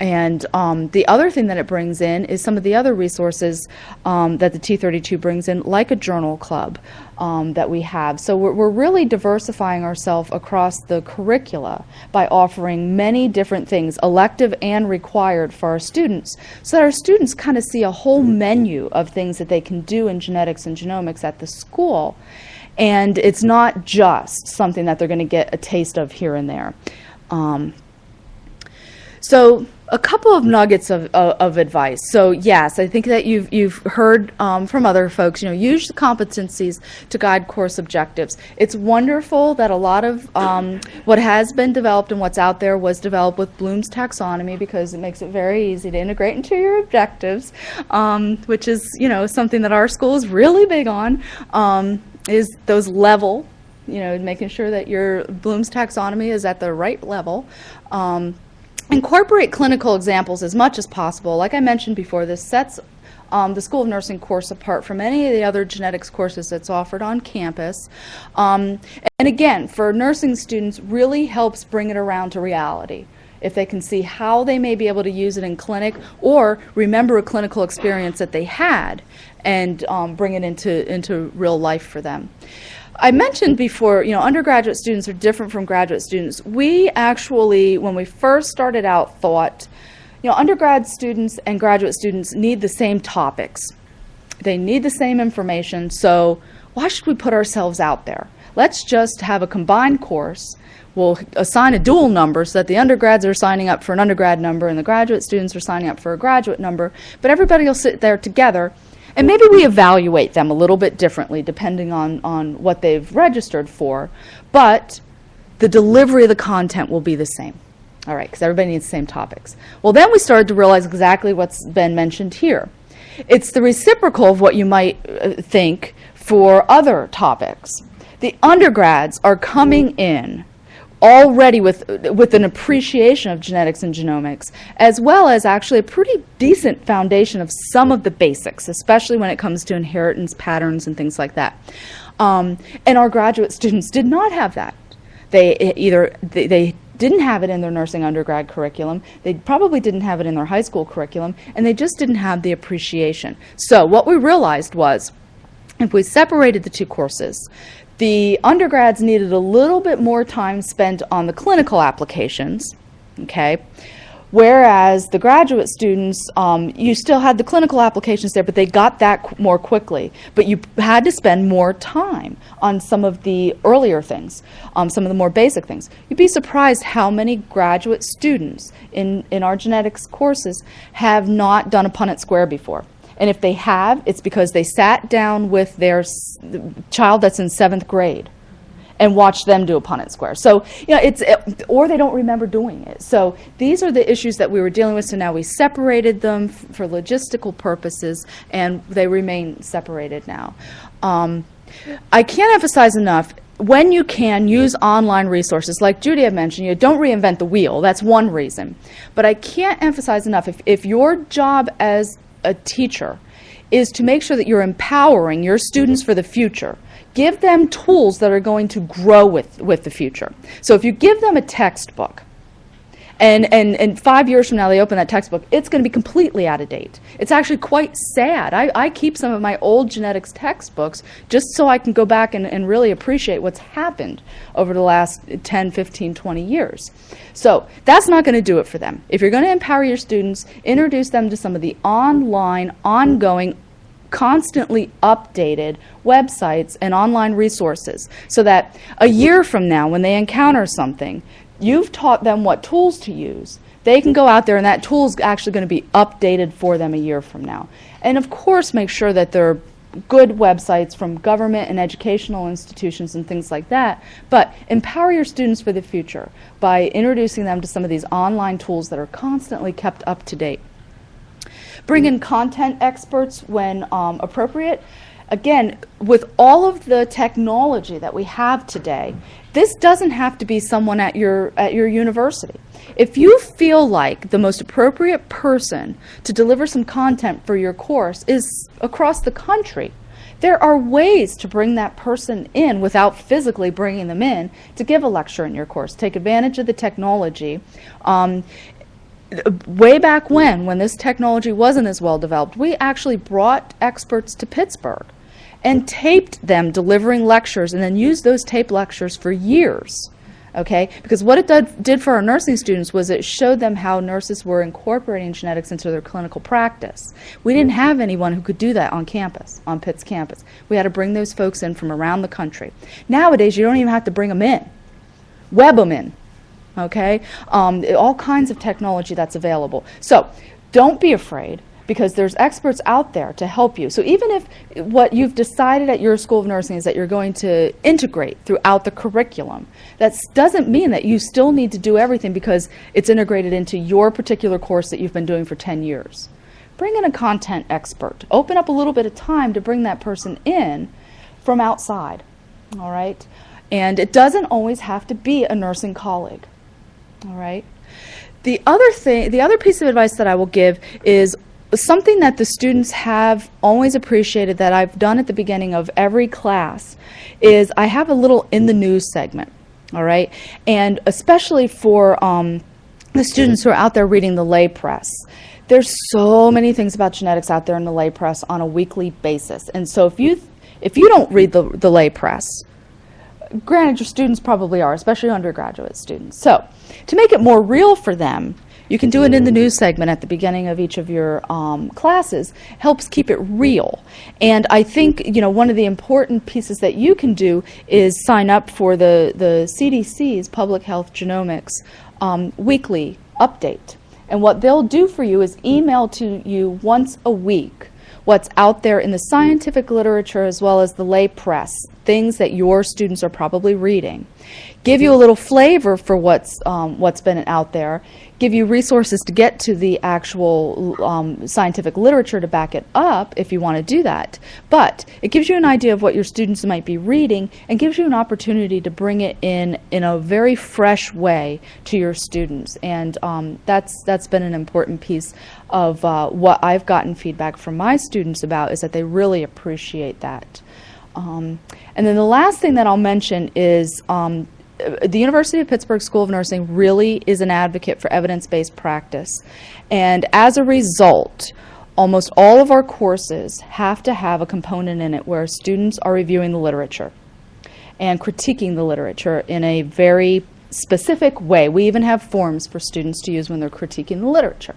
And um, the other thing that it brings in is some of the other resources um, that the T32 brings in, like a journal club um, that we have. So we're, we're really diversifying ourselves across the curricula by offering many different things, elective and required for our students, so that our students kind of see a whole menu of things that they can do in genetics and genomics at the school. And it's not just something that they're going to get a taste of here and there. Um, so a couple of nuggets of, of, of advice. So yes, I think that you've, you've heard um, from other folks, you know, use the competencies to guide course objectives. It's wonderful that a lot of um, what has been developed and what's out there was developed with Bloom's taxonomy because it makes it very easy to integrate into your objectives, um, which is, you know, something that our school is really big on, um, is those level, you know, making sure that your Bloom's taxonomy is at the right level. Um, Incorporate clinical examples as much as possible. Like I mentioned before, this sets um, the School of Nursing course apart from any of the other genetics courses that's offered on campus. Um, and again, for nursing students, really helps bring it around to reality. If they can see how they may be able to use it in clinic or remember a clinical experience that they had and um, bring it into, into real life for them. I mentioned before, you know, undergraduate students are different from graduate students. We actually, when we first started out, thought, you know, undergrad students and graduate students need the same topics. They need the same information, so why should we put ourselves out there? Let's just have a combined course. We'll assign a dual number so that the undergrads are signing up for an undergrad number and the graduate students are signing up for a graduate number, but everybody will sit there together and maybe we evaluate them a little bit differently depending on, on what they've registered for, but the delivery of the content will be the same. All right, because everybody needs the same topics. Well, then we started to realize exactly what's been mentioned here. It's the reciprocal of what you might uh, think for other topics. The undergrads are coming in already with, with an appreciation of genetics and genomics, as well as actually a pretty decent foundation of some of the basics, especially when it comes to inheritance patterns and things like that. Um, and our graduate students did not have that. They e- either, they, they didn't have it in their nursing undergrad curriculum, they probably didn't have it in their high school curriculum, and they just didn't have the appreciation. So what we realized was, if we separated the two courses, the undergrads needed a little bit more time spent on the clinical applications, okay? Whereas the graduate students, um, you still had the clinical applications there, but they got that qu- more quickly. But you had to spend more time on some of the earlier things, um, some of the more basic things. You'd be surprised how many graduate students in, in our genetics courses have not done a Punnett square before. And if they have, it's because they sat down with their child that's in seventh grade and watched them do a Punnett square. So, you know, it's, it, or they don't remember doing it. So these are the issues that we were dealing with. So now we separated them for logistical purposes and they remain separated now. Um, I can't emphasize enough, when you can, use online resources. Like Judy had mentioned, you don't reinvent the wheel. That's one reason. But I can't emphasize enough, if, if your job as a teacher is to make sure that you're empowering your students for the future, give them tools that are going to grow with, with the future. So if you give them a textbook, and, and, and five years from now they open that textbook, it's going to be completely out of date. It's actually quite sad. I, I keep some of my old genetics textbooks just so I can go back and, and really appreciate what's happened over the last 10, 15, 20 years. So that's not going to do it for them. If you're going to empower your students, introduce them to some of the online, ongoing, constantly updated websites and online resources so that a year from now when they encounter something, you've taught them what tools to use. They can go out there and that tool is actually going to be updated for them a year from now. And of course, make sure that they're good websites from government and educational institutions and things like that, but empower your students for the future by introducing them to some of these online tools that are constantly kept up to date. Bring in content experts when um, appropriate. Again, with all of the technology that we have today, this doesn't have to be someone at your, at your university. If you feel like the most appropriate person to deliver some content for your course is across the country, there are ways to bring that person in without physically bringing them in to give a lecture in your course. Take advantage of the technology. Um, way back when, when this technology wasn't as well developed, we actually brought experts to Pittsburgh and taped them delivering lectures and then used those tape lectures for years. Okay, because what it did, did for our nursing students was it showed them how nurses were incorporating genetics into their clinical practice. We didn't have anyone who could do that on campus, on Pitt's campus. We had to bring those folks in from around the country. Nowadays, you don't even have to bring them in. Web them in, okay? Um, all kinds of technology that's available. So don't be afraid because there's experts out there to help you. So even if what you've decided at your School of Nursing is that you're going to integrate throughout the curriculum, that doesn't mean that you still need to do everything because it's integrated into your particular course that you've been doing for 10 years. Bring in a content expert. Open up a little bit of time to bring that person in from outside, all right? And it doesn't always have to be a nursing colleague. All right. The other thing, the other piece of advice that I will give is something that the students have always appreciated that I've done at the beginning of every class is I have a little in the news segment. All right. And especially for um, the students who are out there reading the lay press. There's so many things about genetics out there in the lay press on a weekly basis. And so if you if you don't read the, the lay press, granted your students probably are, especially undergraduate students. So to make it more real for them, you can do it in the news segment at the beginning of each of your um, classes. Helps keep it real. And I think you know one of the important pieces that you can do is sign up for the the CDC's Public Health Genomics um, weekly update. And what they'll do for you is email to you once a week what's out there in the scientific literature as well as the lay press, things that your students are probably reading. Give you a little flavor for what's, um, what's been out there, give you resources to get to the actual um, scientific literature to back it up if you want to do that. But it gives you an idea of what your students might be reading and gives you an opportunity to bring it in in a very fresh way to your students. And um, that's, that's been an important piece of uh, what I've gotten feedback from my students about is that they really appreciate that. Um, and then the last thing that I'll mention is um, the University of Pittsburgh School of Nursing really is an advocate for evidence-based practice. And as a result, almost all of our courses have to have a component in it where students are reviewing the literature and critiquing the literature in a very specific way. We even have forms for students to use when they're critiquing the literature.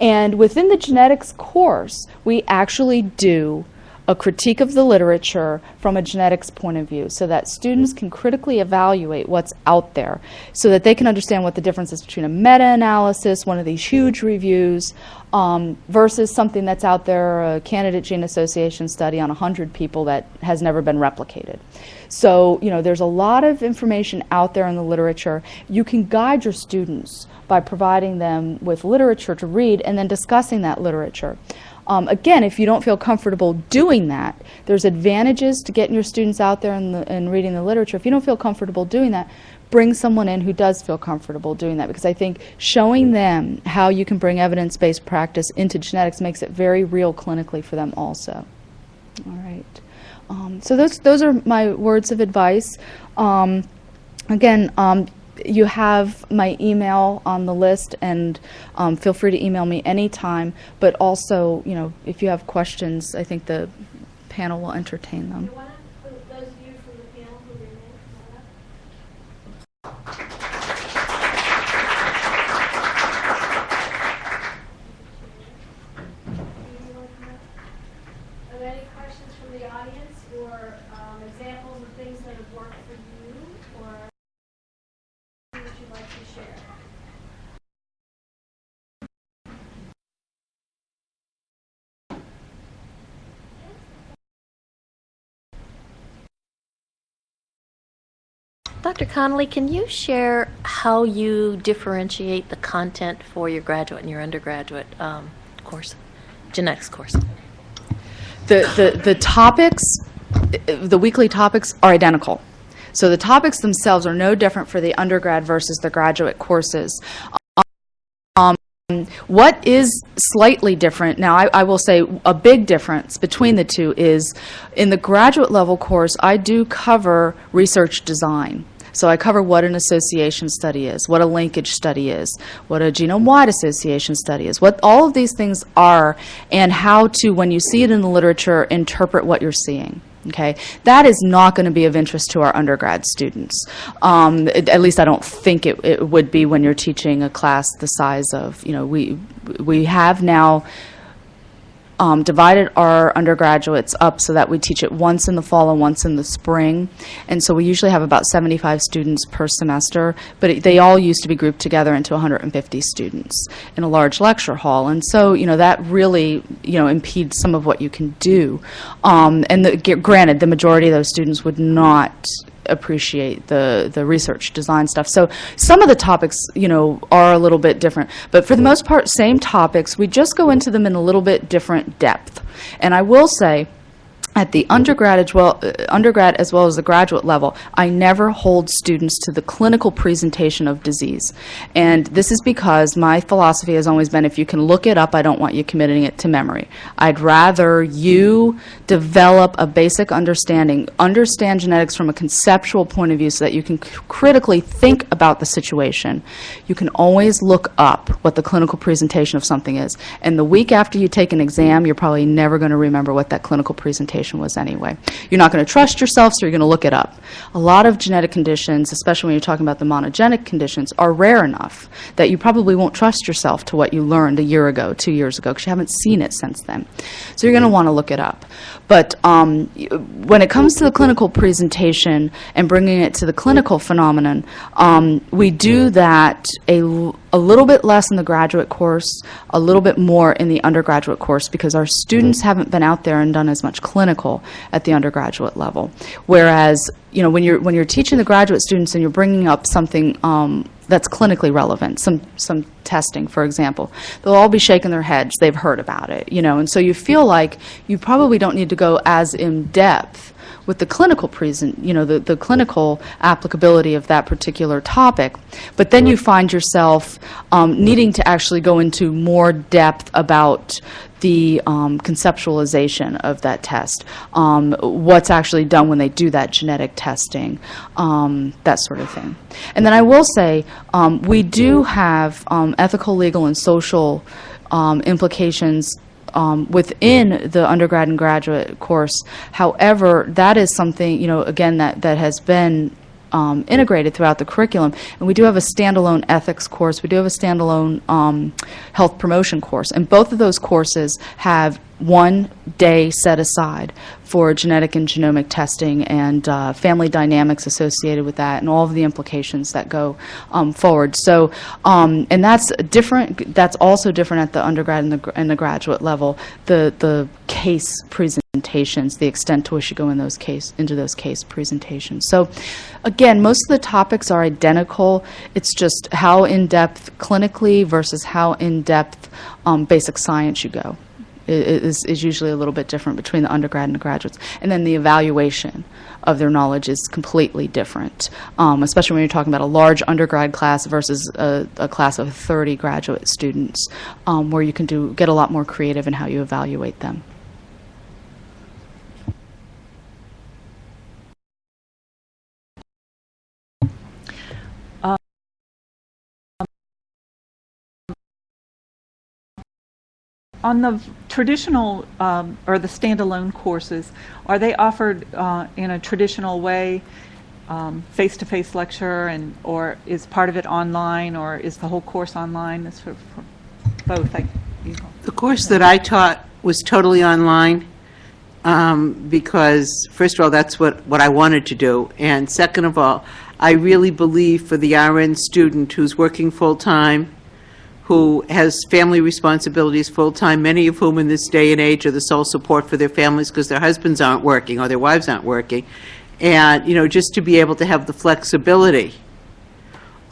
And within the genetics course, we actually do a critique of the literature from a genetics point of view so that students can critically evaluate what's out there so that they can understand what the difference is between a meta-analysis, one of these huge reviews, um, versus something that's out there, a candidate gene association study on 100 people that has never been replicated. So, you know, there's a lot of information out there in the literature. You can guide your students by providing them with literature to read and then discussing that literature. Um, again, if you don't feel comfortable doing that, there's advantages to getting your students out there and, the, and reading the literature. If you don't feel comfortable doing that, bring someone in who does feel comfortable doing that because I think showing them how you can bring evidence-based practice into genetics makes it very real clinically for them also. All right. Um, so those those are my words of advice. Um, again, um, you have my email on the list, and um, feel free to email me anytime. But also, you know, if you have questions, I think the panel will entertain them. those of you from the panel who remain, come on up. Are there any questions from the audience or um, examples of things that have worked for you or that you'd like to share? Dr. Connolly, can you share how you differentiate the content for your graduate and your undergraduate um, course, genetics course? the, the, the topics, the weekly topics are identical. So the topics themselves are no different for the undergrad versus the graduate courses. Um, what is slightly different, now I, I will say a big difference between the two is in the graduate level course, I do cover research design. So I cover what an association study is, what a linkage study is, what a genome-wide association study is, what all of these things are, and how to, when you see it in the literature, interpret what you're seeing. Okay, that is not going to be of interest to our undergrad students. Um, at at least I don't think it, it would be when you're teaching a class the size of, you know, we we have now um, divided our undergraduates up so that we teach it once in the fall and once in the spring. And so we usually have about 75 students per semester, but it, they all used to be grouped together into 150 students in a large lecture hall. And so, you know, that really, you know, impedes some of what you can do. Um, and the, granted, the majority of those students would not appreciate the the research design stuff. So some of the topics, you know, are a little bit different, but for the most part, same topics. We just go into them in a little bit different depth. And I will say, at the undergrad as well, uh, undergrad as well as the graduate level, I never hold students to the clinical presentation of disease. And this is because my philosophy has always been if you can look it up, I don't want you committing it to memory. I'd rather you develop a basic understanding, understand genetics from a conceptual point of view so that you can critically think about the situation. You can always look up what the clinical presentation of something is. And the week after you take an exam, you're probably never going to remember what that clinical presentation was anyway. You're not going to trust yourself, so you're going to look it up. A lot of genetic conditions, especially when you're talking about the monogenic conditions, are rare enough that you probably won't trust yourself to what you learned a year ago, two years ago, because you haven't seen it since then. So you're going to want to look it up. But um, when it comes to the clinical presentation and bringing it to the clinical phenomenon, um, we do that a little bit less in the graduate course, a little bit more in the undergraduate course, because our students haven't been out there and done as much clinical at the undergraduate level. Whereas, you know, when you're when you're teaching the graduate students and you're bringing up something um, that's clinically relevant, some some testing, for example, they'll all be shaking their heads. They've heard about it, you know, and so you feel like you probably don't need to go as in depth with the clinical present, you know, the, the clinical applicability of that particular topic. But then you find yourself um, needing to actually go into more depth about the um, conceptualization of that test, um, what's actually done when they do that genetic testing, um, that sort of thing. And then I will say, um, we do have um, ethical, legal, and social um, implications um, within the undergrad and graduate course. However, that is something, you know, again, that, that has been um, integrated throughout the curriculum. And we do have a standalone ethics course. We do have a standalone um, health promotion course. And both of those courses have one day set aside for genetic and genomic testing and uh, family dynamics associated with that and all of the implications that go um, forward. So, um, and that's different, that's also different at the undergrad and the, and the graduate level. The, the case presentations, the extent to which you go in those case, into those case presentations. So again, most of the topics are identical. It's just how in-depth clinically versus how in-depth um, basic science you go is, is usually a little bit different between the undergrad and the graduates. And then the evaluation of their knowledge is completely different, um, especially when you're talking about a large undergrad class versus a, a class of 30 graduate students, um, where you can do get a lot more creative in how you evaluate them. On the traditional, um, or the standalone courses, are they offered uh, in a traditional way, um, face-to-face lecture, and, or is part of it online, or is the whole course online? It's for for both, I, you know. The course that I taught was totally online, um, because, first of all, that's what, what I wanted to do, and second of all, I really believe for the RN student who's working full-time, who has family responsibilities full-time, many of whom in this day and age are the sole support for their families because their husbands aren't working or their wives aren't working, and, you know, just to be able to have the flexibility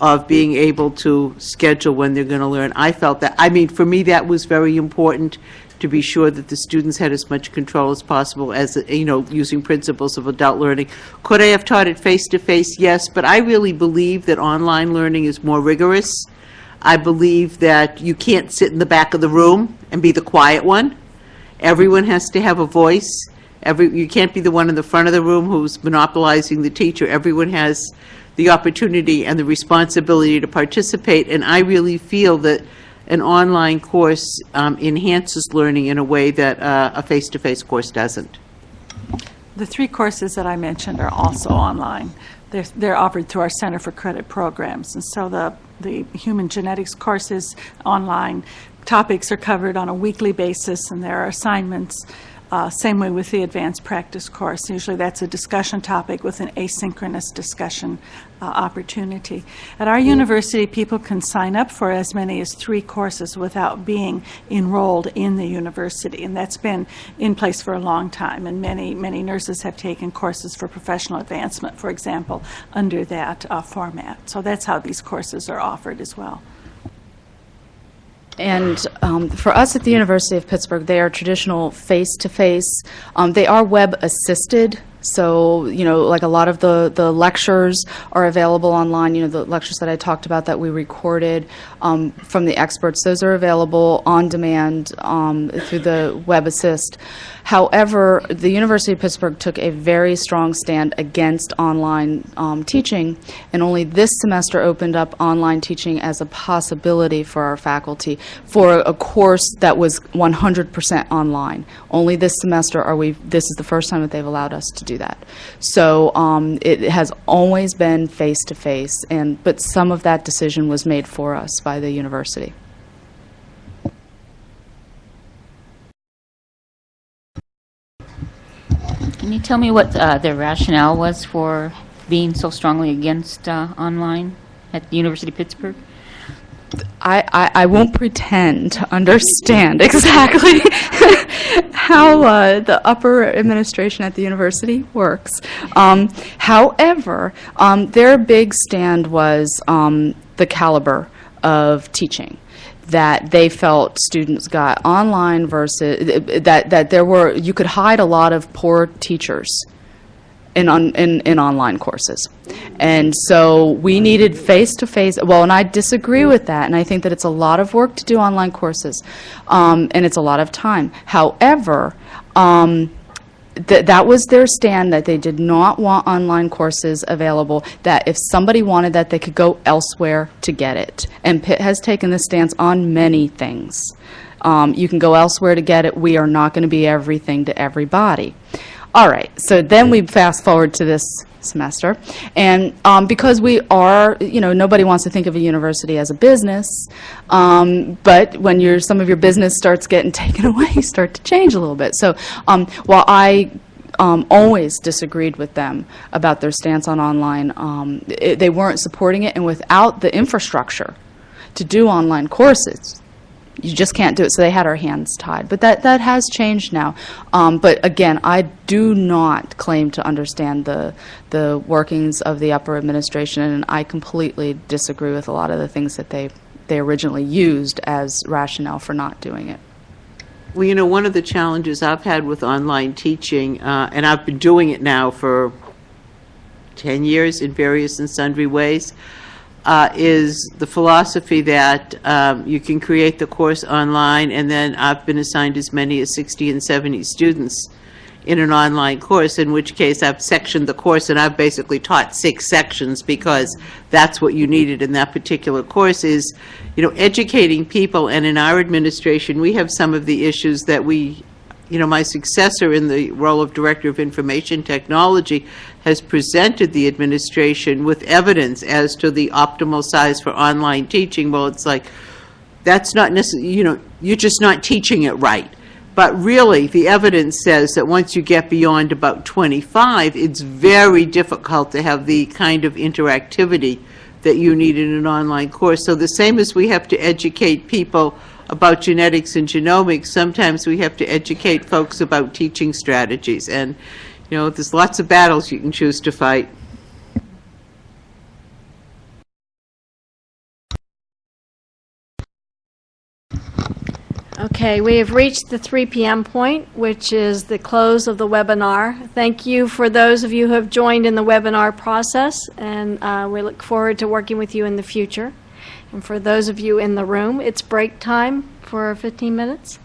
of being able to schedule when they're going to learn. I felt that, I mean, for me, that was very important, to be sure that the students had as much control as possible as, you know, using principles of adult learning. Could I have taught it face-to-face? Yes, but I really believe that online learning is more rigorous. I believe that you can't sit in the back of the room and be the quiet one. Everyone has to have a voice. Every, you can't be the one in the front of the room who's monopolizing the teacher. Everyone has the opportunity and the responsibility to participate, and I really feel that an online course um, enhances learning in a way that uh, a face-to-face course doesn't. The three courses that I mentioned are also online. They're, they're offered through our Center for Credit Programs. And so the, the human genetics courses online, topics are covered on a weekly basis, and there are assignments. Uh, Same way with the advanced practice course. Usually that's a discussion topic with an asynchronous discussion uh, opportunity. At our university, people can sign up for as many as three courses without being enrolled in the university, and that's been in place for a long time. And many, many nurses have taken courses for professional advancement, for example, under that uh, format. So that's how these courses are offered as well. And um, for us at the University of Pittsburgh, they are traditional face-to-face. Um, They are web-assisted, so, you know, like a lot of the, the lectures are available online, you know, the lectures that I talked about that we recorded um, from the experts, those are available on demand um, through the Web Assist. However, the University of Pittsburgh took a very strong stand against online um, teaching, and only this semester opened up online teaching as a possibility for our faculty for a course that was 100% online. Only this semester are we, this is the first time that they've allowed us to do that. So um, it has always been face-to-face, and, but some of that decision was made for us by the university. Can you tell me what uh, the rationale was for being so strongly against uh, online at the University of Pittsburgh? I, I, I won't pretend to understand exactly (laughs) how uh, the upper administration at the university works. Um, however, um, their big stand was um, the caliber of teaching that they felt students got online versus that that there were you could hide a lot of poor teachers in, on, in, in online courses. And so we needed face-to-face, well, and I disagree with that, and I think that it's a lot of work to do online courses, um, and it's a lot of time. However, um, th that was their stand, that they did not want online courses available, that if somebody wanted that, they could go elsewhere to get it. And Pitt has taken this stance on many things. Um, you can go elsewhere to get it. We are not going to be everything to everybody. All right, so then we fast forward to this semester, and um, because we are, you know, nobody wants to think of a university as a business, um, but when your some of your business starts getting (laughs) taken away, you start to change a little bit. So um, while I um, always disagreed with them about their stance on online, um, it, they weren't supporting it, and without the infrastructure to do online courses, you just can't do it. So they had our hands tied. But that, that has changed now. Um, but again, I do not claim to understand the, the workings of the upper administration, and I completely disagree with a lot of the things that they, they originally used as rationale for not doing it. Well, you know, one of the challenges I've had with online teaching, uh, and I've been doing it now for 10 years in various and sundry ways, uh, is the philosophy that um, you can create the course online, and then I've been assigned as many as 60 and 70 students. in an online course, in which case I've sectioned the course and I've basically taught six sections because that's what you needed in that particular course is, you know, educating people. And in our administration, we have some of the issues that we, you know, my successor in the role of Director of Information Technology has presented the administration with evidence as to the optimal size for online teaching. Well, it's like, that's not necessarily, you know, you're just not teaching it right. But really, the evidence says that once you get beyond about 25, it's very difficult to have the kind of interactivity that you need in an online course. So the same as we have to educate people about genetics and genomics, sometimes we have to educate folks about teaching strategies. And, you know, there's lots of battles you can choose to fight. Okay, we have reached the 3 PM point, which is the close of the webinar. Thank you for those of you who have joined in the webinar process, and uh, we look forward to working with you in the future. And for those of you in the room, it's break time for 15 minutes.